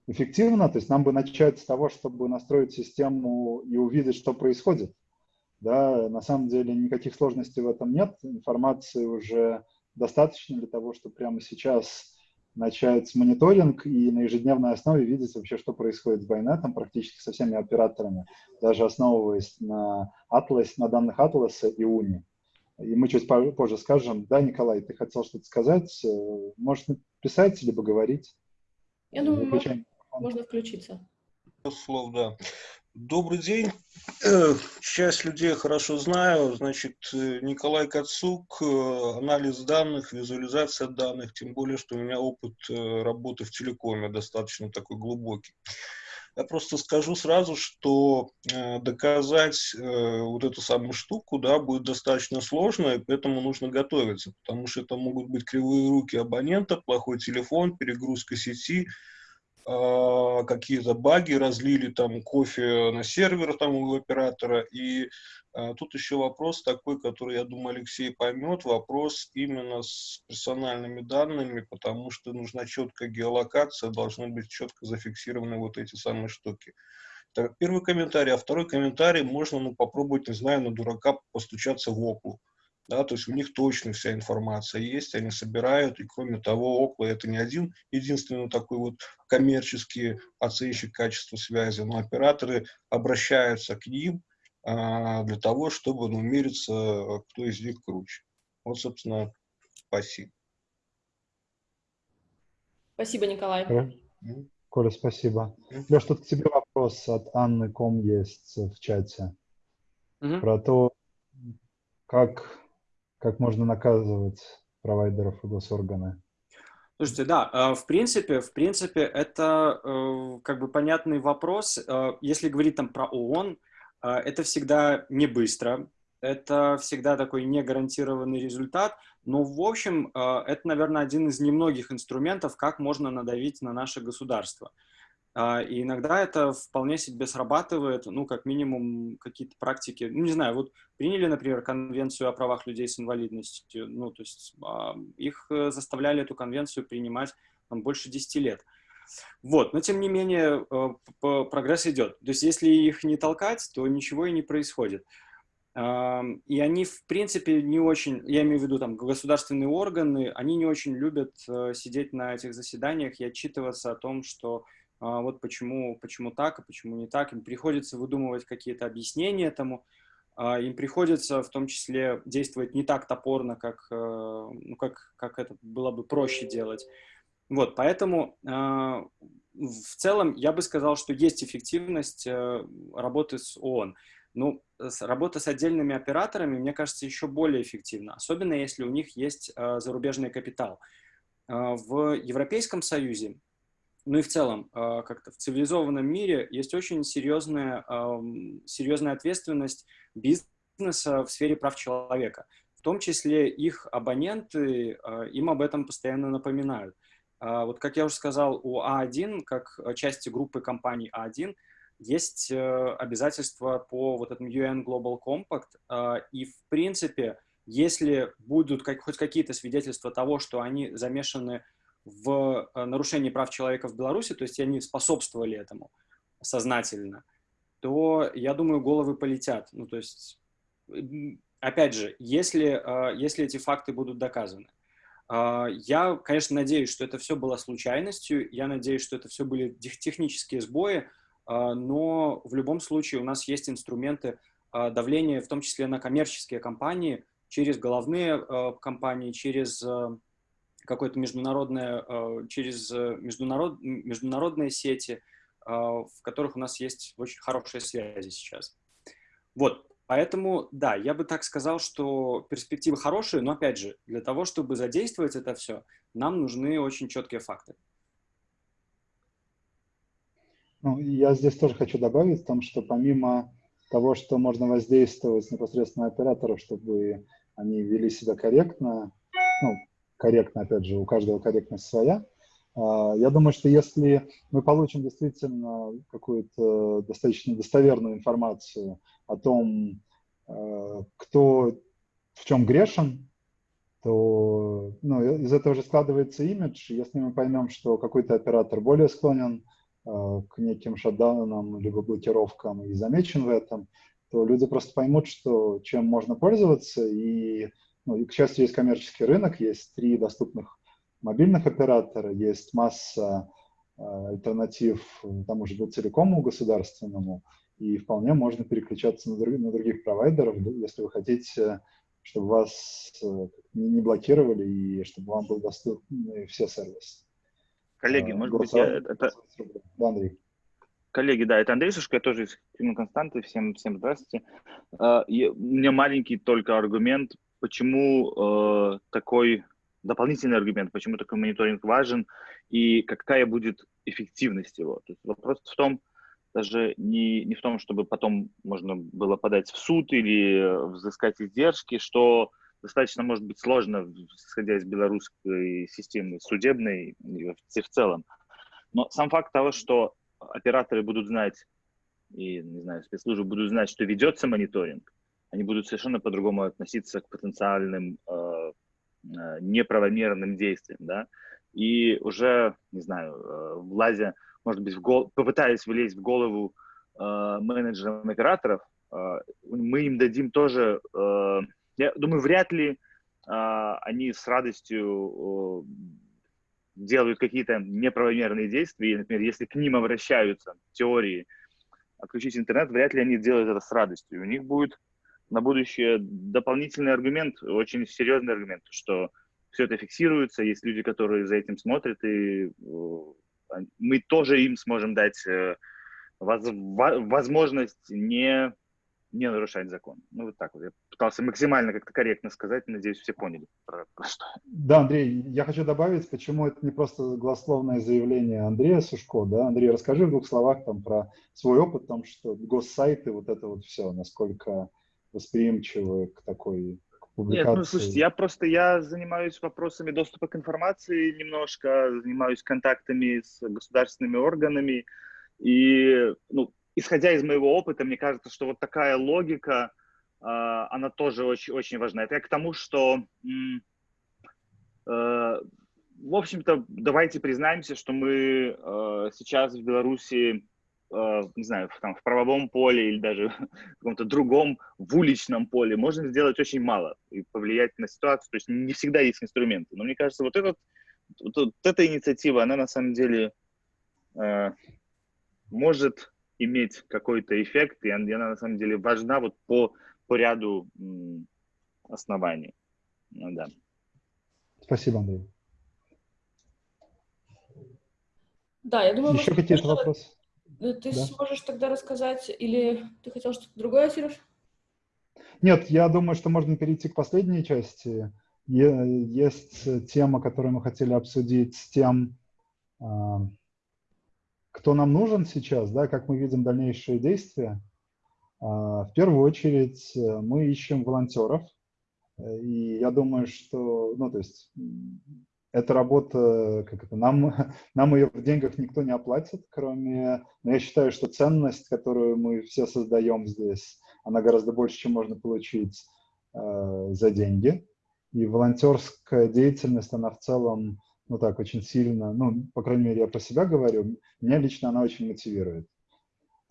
эффективно. То есть нам бы начать с того, чтобы настроить систему и увидеть, что происходит. Да, на самом деле никаких сложностей в этом нет. Информации уже достаточно для того, чтобы прямо сейчас начать мониторинг и на ежедневной основе видеть вообще, что происходит с байнетом практически со всеми операторами, даже основываясь на, Atlas, на данных Atlas и Уни. И мы чуть позже скажем. Да, Николай, ты хотел что-то сказать? Э, можешь написать либо говорить? Я думаю, можно, можно включиться. Слов, да. Добрый день. <clears throat> Э, часть людей хорошо знаю. Значит, э, Николай Кацук, э, анализ данных, визуализация данных, тем более, что у меня опыт работы в телекоме достаточно такой глубокий. Я просто скажу сразу, что доказать вот эту самую штуку да, будет достаточно сложно, и поэтому нужно готовиться, потому что это могут быть кривые руки абонента, плохой телефон, перегрузка сети, какие-то баги, разлили там кофе на сервер там у оператора. И а, тут еще вопрос такой, который, я думаю, Алексей поймет, вопрос именно с персональными данными, потому что нужна четкая геолокация, должны быть четко зафиксированы вот эти самые штуки. Это первый комментарий. А второй комментарий, можно ну, попробовать, не знаю, на дурака постучаться в оклу да, то есть у них точно вся информация есть, они собирают, и кроме того, Окла это не один единственный такой вот коммерческий оценщик качества связи, но операторы обращаются к ним а, для того, чтобы ну, мериться, кто из них круче. Вот, собственно, спасибо. Спасибо, Николай. Коля, спасибо. Леш, тут к тебе вопрос от Анны Ком есть в чате. Угу. Про то, как как можно наказывать провайдеров и госорганы? Слушайте, да, э, в принципе, в принципе, это э, как бы понятный вопрос. Э, если говорить там про ООН, это всегда не быстро, это всегда такой негарантированный результат, но, в общем, это, наверное, один из немногих инструментов, как можно надавить на наше государство. А, и иногда это вполне себе срабатывает, ну, как минимум, какие-то практики. Ну, не знаю, вот приняли, например, конвенцию о правах людей с инвалидностью, ну, то есть а, их э, заставляли эту конвенцию принимать там, больше 10 лет. Вот, но тем не менее э, прогресс идет. То есть если их не толкать, то ничего и не происходит. И они, в принципе, не очень, я имею в виду там государственные органы, они не очень любят э, сидеть на этих заседаниях и отчитываться о том, что вот почему, почему так, а почему не так. Им приходится выдумывать какие-то объяснения этому, а, им приходится в том числе действовать не так топорно, как, э, ну, как, как это было бы проще делать. Вот, поэтому а, в целом я бы сказал, что есть эффективность э, работы с ООН. Ну, работа с отдельными операторами, мне кажется, еще более эффективна, особенно если у них есть зарубежный капитал. В Европейском Союзе ну и в целом, а, как-то в цивилизованном мире есть очень серьезная, серьезная ответственность бизнеса в сфере прав человека. В том числе их абоненты а, им об этом постоянно напоминают. А, вот как я уже сказал, у А1, как части группы компаний А1, есть э, обязательства по вот этому UN Global Compact, и в принципе, если будут хоть какие-то свидетельства того, что они замешаны в э, нарушении прав человека в Беларуси, то есть они способствовали этому сознательно, то, я думаю, головы полетят. Ну, то есть, опять же, если, э, если эти факты будут доказаны. Э, я, конечно, надеюсь, что это все было случайностью, я надеюсь, что это все были технические сбои, но в любом случае у нас есть инструменты давления, в том числе на коммерческие компании, через головные компании, через какое-то международное, э, через международ, международные сети, в которых у нас есть очень хорошие связи сейчас. Вот, поэтому, да, я бы так сказал, что перспективы хорошие, но, опять же, для того, чтобы задействовать это все, нам нужны очень четкие факты. Ну, я здесь тоже хочу добавить, в том, что помимо того, что можно воздействовать непосредственно операторов, чтобы они вели себя корректно, ну, корректно, опять же, у каждого корректность своя, а, я думаю, что если мы получим действительно какую-то достаточно достоверную информацию о том, а, кто в чем грешен, то ну, из этого же складывается имидж. Если мы поймем, что какой-то оператор более склонен Э, к неким шатдаунам либо блокировкам и замечен в этом, то люди просто поймут, что чем можно пользоваться. И, ну, и, к счастью, есть коммерческий рынок, есть три доступных мобильных оператора, есть масса э, альтернатив тому же телекому государственному, и вполне можно переключаться на, друг, на других провайдеров, если вы хотите, чтобы вас э, не блокировали и чтобы вам был доступны все сервисы. Коллеги, а, может быть, я, это... Да, Андрей. Коллеги, да, это Андрей Сушко, я тоже из Константы. Всем, всем здравствуйте. Uh, у меня маленький только аргумент, почему uh, такой дополнительный аргумент, почему такой мониторинг важен и какая будет эффективность его. То есть вопрос в том, даже не, не в том, чтобы потом можно было подать в суд или взыскать издержки, что достаточно может быть сложно, исходя из белорусской системы судебной и в целом. Но сам факт того, что операторы будут знать, и, не знаю, спецслужбы будут знать, что ведется мониторинг, они будут совершенно по-другому относиться к потенциальным э, э, неправомерным действиям, да, и уже, не знаю, э, влазя, может быть, в гол... попытаясь влезть в голову э, менеджерам операторов, э, мы им дадим тоже э, я думаю, вряд ли э, они с радостью э, делают какие-то неправомерные действия. Например, если к ним обращаются теории отключить интернет, вряд ли они делают это с радостью. У них будет на будущее дополнительный аргумент, очень серьезный аргумент, что все это фиксируется, есть люди, которые за этим смотрят, и э, мы тоже им сможем дать э, возможность не не нарушать закон. Ну, вот так вот. Я пытался максимально как-то корректно сказать, надеюсь, все поняли, про. Да, Андрей, я хочу добавить, почему это не просто голословное заявление Андрея Сушко, да? Андрей, расскажи в двух словах там про свой опыт, там, что госсайты, вот это вот все, насколько восприимчивы к такой Нет, ну, слушайте, я просто, я занимаюсь вопросами доступа к информации немножко, занимаюсь контактами с государственными органами, и, ну, исходя из моего опыта, мне кажется, что вот такая логика, э, она тоже очень, очень важна. Это я к тому, что, э, в общем-то, давайте признаемся, что мы э, сейчас в Беларуси, не знаю, в, там, в правовом поле или даже <laughs> в каком-то другом, в уличном поле можем сделать очень мало и повлиять на ситуацию. То есть не всегда есть инструменты. Но мне кажется, вот, этот, вот, вот эта инициатива, она на самом деле э, может иметь какой-то эффект, и она на самом деле важна вот по, по ряду оснований. Ну, да. Спасибо, Андрей. Да, я думаю, Еще какие-то вопросы? Ты да? сможешь тогда рассказать, или ты хотел что-то другое, Сереж? Нет, я думаю, что можно перейти к последней части. Есть тема, которую мы хотели обсудить с тем, а, кто нам нужен сейчас, да, как мы видим дальнейшие действия, а, в первую очередь э, мы ищем волонтеров. Э, и я думаю, что, ну, то есть, эта работа, как это, нам, <laughs> нам ее в деньгах никто не оплатит, кроме, но я считаю, что ценность, которую мы все создаем здесь, она гораздо больше, чем можно получить э, за деньги. И волонтерская деятельность, она в целом ну так, очень сильно, ну, по крайней мере, я про себя говорю, меня лично она очень мотивирует.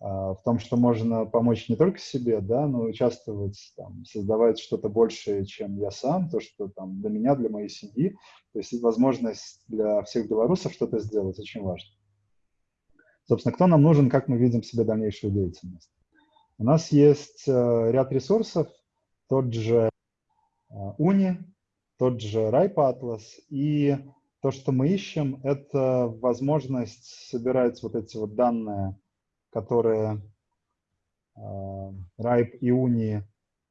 А, в том, что можно помочь не только себе, да, но участвовать, там, создавать что-то большее, чем я сам, то, что там для меня, для моей семьи. То есть возможность для всех белорусов что-то сделать очень важно. Собственно, кто нам нужен, как мы видим себе дальнейшую деятельность? У нас есть э, ряд ресурсов, тот же э, Уни, тот же RIPE. И то, что мы ищем, это возможность собирать вот эти вот данные, которые э, RIPE и Uni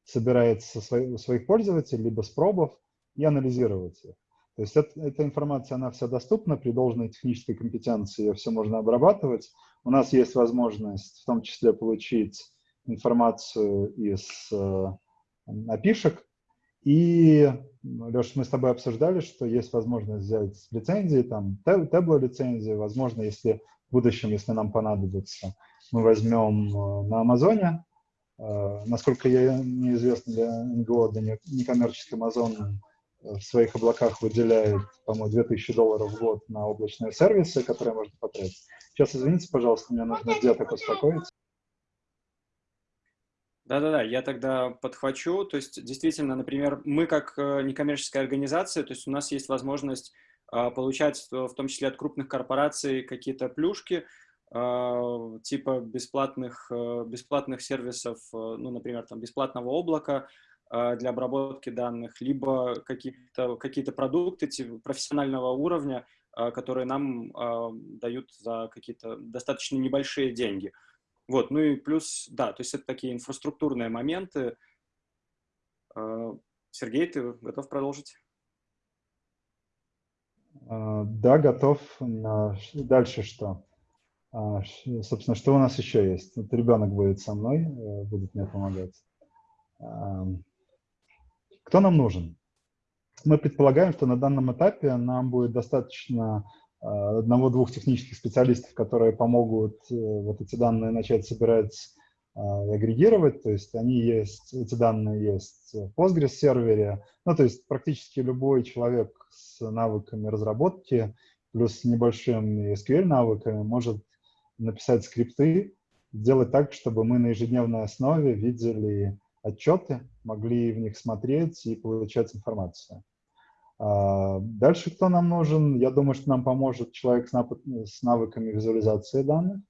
собирает со своих, пользователей, либо с пробов, и анализировать их. То есть это, эта информация, она вся доступна, при должной технической компетенции ее все можно обрабатывать. У нас есть возможность в том числе получить информацию из э, опишек. И, Леша, мы с тобой обсуждали, что есть возможность взять лицензии, там, табло лицензии, возможно, если в будущем, если нам понадобится, мы возьмем э, на Амазоне. Э, насколько я неизвестно для НГО, для некоммерческий Амазон в своих облаках выделяет, по-моему, 2000 долларов в год на облачные сервисы, которые можно потратить. Сейчас, извините, пожалуйста, мне нужно где-то успокоиться. Да-да-да, я тогда подхвачу. То есть, действительно, например, мы как э, некоммерческая организация, то есть у нас есть возможность получать в том числе от крупных корпораций какие-то плюшки, а, типа бесплатных, э, бесплатных сервисов, э, ну, например, там, бесплатного облака, а, для обработки данных, либо какие-то какие продукты типа профессионального уровня, а, которые нам а, дают за какие-то достаточно небольшие деньги. Вот, ну и плюс, да, то есть это такие инфраструктурные моменты. Сергей, ты готов продолжить? Да, готов. Дальше что? Собственно, что у нас еще есть? Вот ребенок будет со мной, э, будет мне помогать. Кто нам нужен? Мы предполагаем, что на данном этапе нам будет достаточно одного-двух технических специалистов, которые помогут э, вот эти данные начать собирать агрегировать, то есть они есть, эти данные есть в Postgres сервере, ну, то есть практически любой человек с навыками разработки плюс с небольшими SQL навыками может написать скрипты, сделать так, чтобы мы на ежедневной основе видели отчеты, могли в них смотреть и получать информацию. А, дальше кто нам нужен? Я думаю, что нам поможет человек с навыками визуализации данных.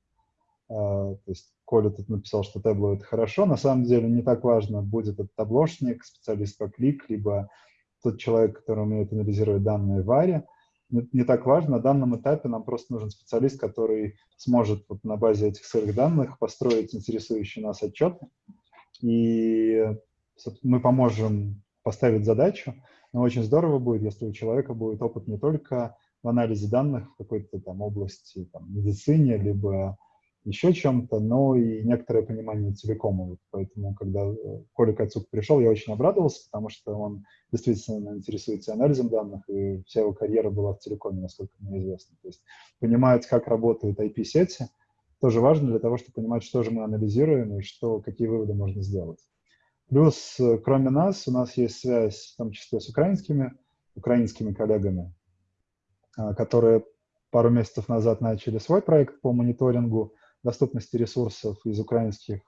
А, то есть Коля тут написал, что табло — это хорошо. На самом деле не так важно, будет это таблошник, специалист по клик, либо тот человек, который умеет анализировать данные в. Не, не так важно. На данном этапе нам просто нужен специалист, который сможет вот на базе этих сырых данных построить интересующие нас отчеты, и мы поможем поставить задачу, но очень здорово будет, если у человека будет опыт не только в анализе данных в какой-то там области, там, медицине, либо еще чем-то, но и некоторое понимание. Вот поэтому, когда э, Коля Кацук пришел, я очень обрадовался, потому что он действительно интересуется анализом данных, и вся его карьера была в телекоме, насколько мне известно. То есть понимает, как работают IP-сети, тоже важно для того, чтобы понимать, что же мы анализируем и что, какие выводы можно сделать. Плюс, э, кроме нас, у нас есть связь, в том числе с украинскими, украинскими коллегами, а, которые пару месяцев назад начали свой проект по мониторингу доступности ресурсов из украинских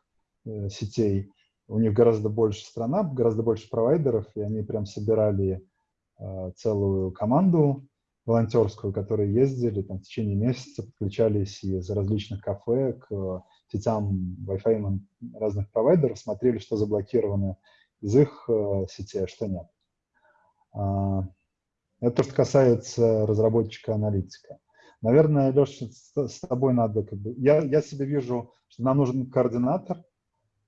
э, сетей. У них гораздо больше страна, гораздо больше провайдеров, и они прям собирали э, целую команду волонтерскую, которые ездили там, в течение месяца, подключались из различных кафе к сетям Wi-Fi разных провайдеров, смотрели, что заблокировано из их э, сетей, а что нет. А, это то, что касается разработчика-аналитика. Наверное, Леша, с, тобой надо как бы... Я, я себе вижу, что нам нужен координатор,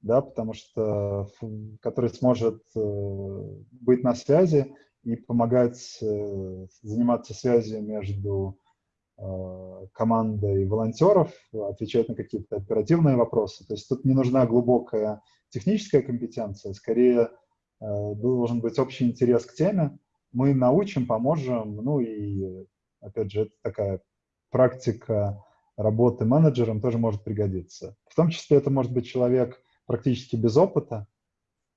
да, потому что который сможет э, быть на связи, и помогать э, заниматься связью между э, командой волонтеров, отвечать на какие-то оперативные вопросы. То есть тут не нужна глубокая техническая компетенция, скорее должен быть общий интерес к теме. Мы научим, поможем, ну и, опять же, это такая практика работы менеджером тоже может пригодиться. В том числе это может быть человек практически без опыта,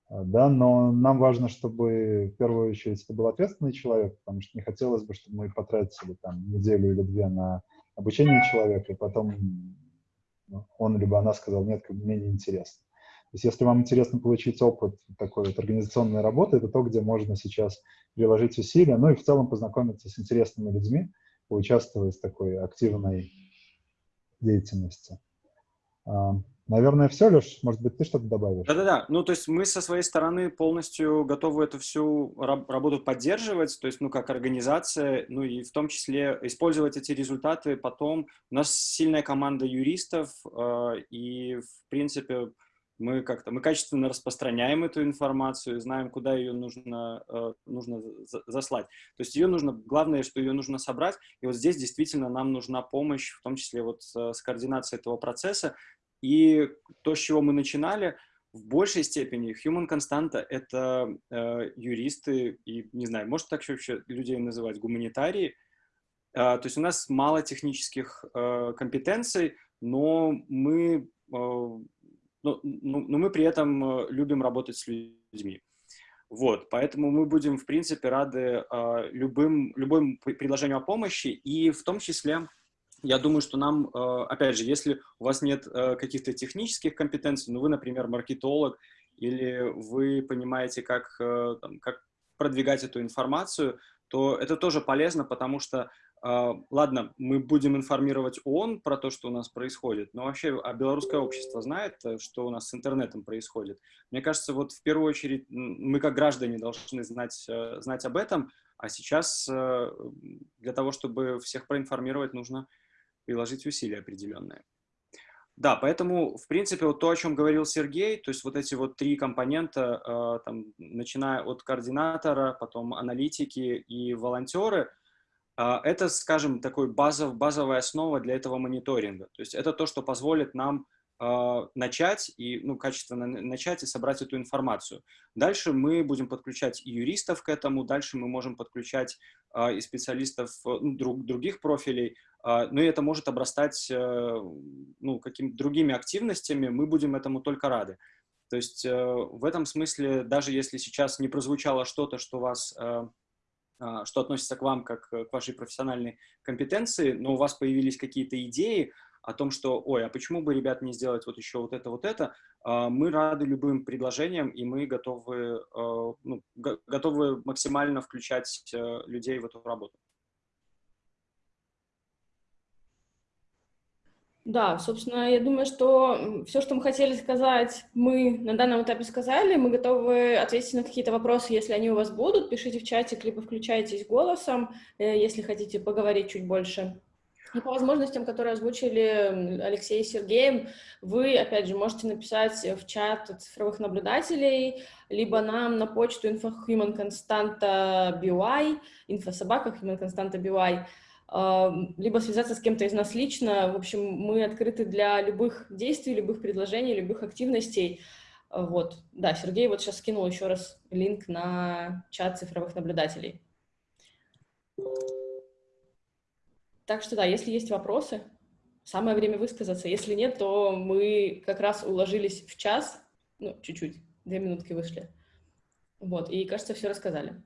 а, да, но нам важно, чтобы в первую очередь это был ответственный человек, потому что не хотелось бы, чтобы мы потратили там неделю или две на обучение человека, и потом ну, он либо она сказал, нет, мне не интересно. То есть если вам интересно получить опыт такой вот организационной работы, это то, где можно сейчас приложить усилия, ну и в целом познакомиться с интересными людьми, поучаствовать в такой активной деятельности. А, Наверное, все, Леш, может быть, ты что-то добавишь? Да-да-да, ну, то есть мы со своей стороны полностью готовы эту всю работу поддерживать, то есть, ну, как организация, ну, и в том числе использовать эти результаты потом. У нас сильная команда юристов, э, и, в принципе, мы как-то, мы качественно распространяем эту информацию, знаем, куда ее нужно, э, нужно заслать. То есть ее нужно, главное, что ее нужно собрать, и вот здесь действительно нам нужна помощь, в том числе вот с координацией этого процесса, и то, с чего мы начинали, в большей степени human константа — это э, юристы и, не знаю, может так вообще людей называть, гуманитарии. Э, то есть у нас мало технических э, компетенций, но мы, э, но, но, но мы при этом э, любим работать с людьми. Вот, поэтому мы будем, в принципе, рады э, любым, любым предложению о помощи, и в том числе я думаю, что нам, э, опять же, если у вас нет э, каких-то технических компетенций, ну вы, например, маркетолог, или вы понимаете, как, э, там, как продвигать эту информацию, то это тоже полезно, потому что, ладно, мы будем информировать ООН про то, что у нас происходит, но вообще а белорусское общество знает, что у нас с интернетом происходит. Мне кажется, вот в первую очередь мы как граждане должны знать, знать об этом, а сейчас для того, чтобы всех проинформировать, нужно приложить усилия определенные. Да, поэтому, в принципе, вот то, о чем говорил Сергей, то есть вот эти вот три компонента, э, там, начиная от координатора, потом аналитики и волонтеры, э, это, скажем, такой базов, базовая основа для этого мониторинга. То есть это то, что позволит нам э, начать и, ну, качественно начать и собрать эту информацию. Дальше мы будем подключать и юристов к этому, дальше мы можем подключать э, и специалистов ну, друг, других профилей, а, но и это может обрастать э, ну, какими-то другими активностями, мы будем этому только рады. То есть э, в этом смысле, даже если сейчас не прозвучало что-то, что вас э, а, что относится к вам как к вашей профессиональной компетенции, но у вас появились какие-то идеи о том, что, ой, а почему бы, ребят, не сделать вот еще вот это, вот это, а, мы рады любым предложениям, и мы готовы, ну, готовы максимально включать людей в эту работу. Да, собственно, я думаю, что все, что мы хотели сказать, мы на данном этапе сказали. Мы готовы ответить на какие-то вопросы, если они у вас будут. Пишите в чате, либо включайтесь голосом, э, если хотите поговорить чуть больше. И по возможностям, которые озвучили Алексей и Сергей, вы, опять же, можете написать в чат цифровых наблюдателей, либо нам на почту infohumanconstanta.by, инфособака humanconstanta.by, либо связаться с кем-то из нас лично. В общем, мы открыты для любых действий, любых предложений, любых активностей. А, вот, да, Сергей вот сейчас скинул еще раз линк на чат цифровых наблюдателей. Так что да, если есть вопросы, самое время высказаться. Если нет, то мы как раз уложились в час, ну, чуть-чуть, две минутки вышли. Вот, и, кажется, все рассказали.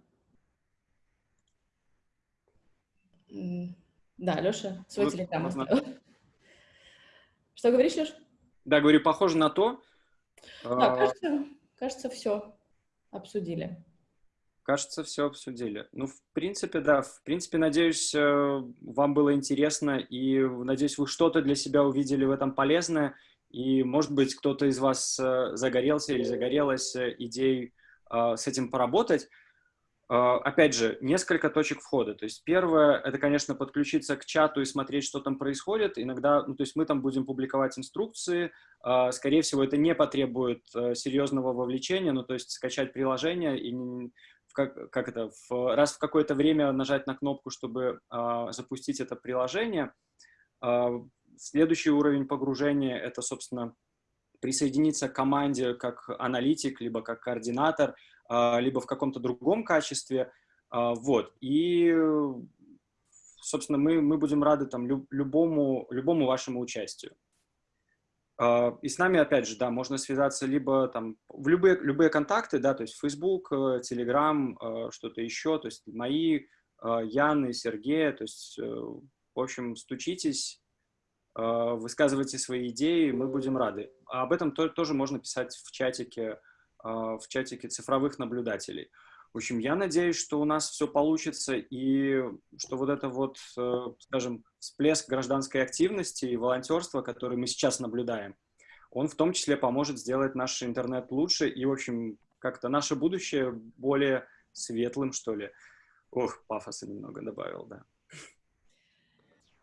Да, Леша, свой вот, телеграм оставил. <laughs> Что говоришь, Леш? Да, говорю, похоже на то. Да, а, кажется, кажется, все обсудили. Кажется, все обсудили. Ну, в принципе, да. В принципе, надеюсь, э, вам было интересно, и надеюсь, вы что-то для себя увидели в этом полезное, и, может быть, кто-то из вас э, загорелся или загорелась э, идеей с этим поработать. А, опять же, несколько точек входа. То есть первое, это, конечно, подключиться к чату и смотреть, что там происходит. Иногда, ну, то есть мы там будем публиковать инструкции. А, скорее всего, это не потребует э, серьезного вовлечения, ну, то есть скачать приложение и как, как это, в, раз в какое-то время нажать на кнопку, чтобы запустить это приложение. Следующий уровень погружения — это, собственно, присоединиться к команде как аналитик, либо как координатор — либо в каком-то другом качестве. А, вот. И, собственно, мы, мы будем рады там любому, любому вашему участию. А, и с нами, опять же, да, можно связаться либо там в любые, любые контакты, да, то есть Facebook, э, Telegram, что-то еще, то есть мои, Яны, Сергея, то есть, э, в общем, стучитесь, высказывайте свои идеи, мы будем рады. Об этом тоже можно писать в чатике а, в чатике цифровых наблюдателей. В общем, я надеюсь, что у нас все получится и что вот это вот, э, скажем, всплеск гражданской активности и волонтерства, который мы сейчас наблюдаем, он в том числе поможет сделать наш интернет лучше и, в общем, как-то наше будущее более светлым, что ли. Ох, пафоса немного добавил, да.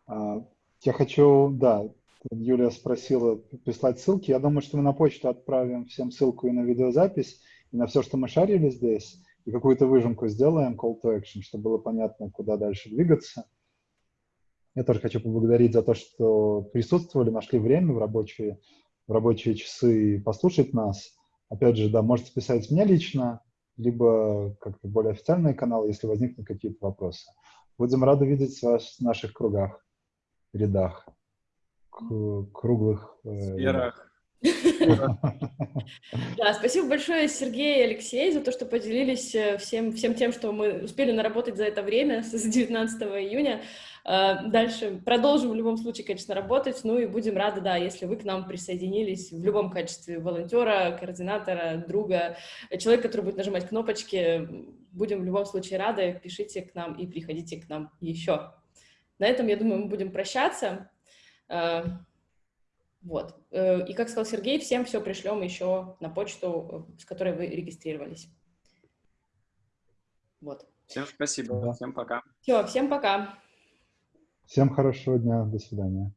А, я хочу, да, Юлия спросила прислать ссылки. Я думаю, что мы на почту отправим всем ссылку и на видеозапись, и на все, что мы шарили здесь, и какую-то выжимку сделаем, call to action, чтобы было понятно, куда дальше двигаться. Я тоже хочу поблагодарить за то, что присутствовали, нашли время в рабочие, в рабочие часы послушать нас. Опять же, да, можете писать мне лично, либо как-то более официальные каналы, если возникнут какие-то вопросы. Будем рады видеть вас в наших кругах, рядах, круглых... Э, Сферах. <laughs> Да, спасибо большое, Сергей и Алексей, за то, что поделились э, всем, всем тем, что мы успели наработать за это время, <laughs> с 19 июня. Э, дальше продолжим в любом случае, конечно, работать, ну и будем рады, да, если вы к нам присоединились в любом качестве волонтера, координатора, друга, человека, который будет нажимать кнопочки. Будем в любом случае рады, пишите к нам и приходите к нам еще. На этом, я думаю, мы будем прощаться. Э, вот. Э, и, как сказал Сергей, всем все пришлем еще на почту, э, с которой вы регистрировались. Вот. Всем спасибо. Всем пока. Все, всем пока. Всем хорошего дня. До свидания.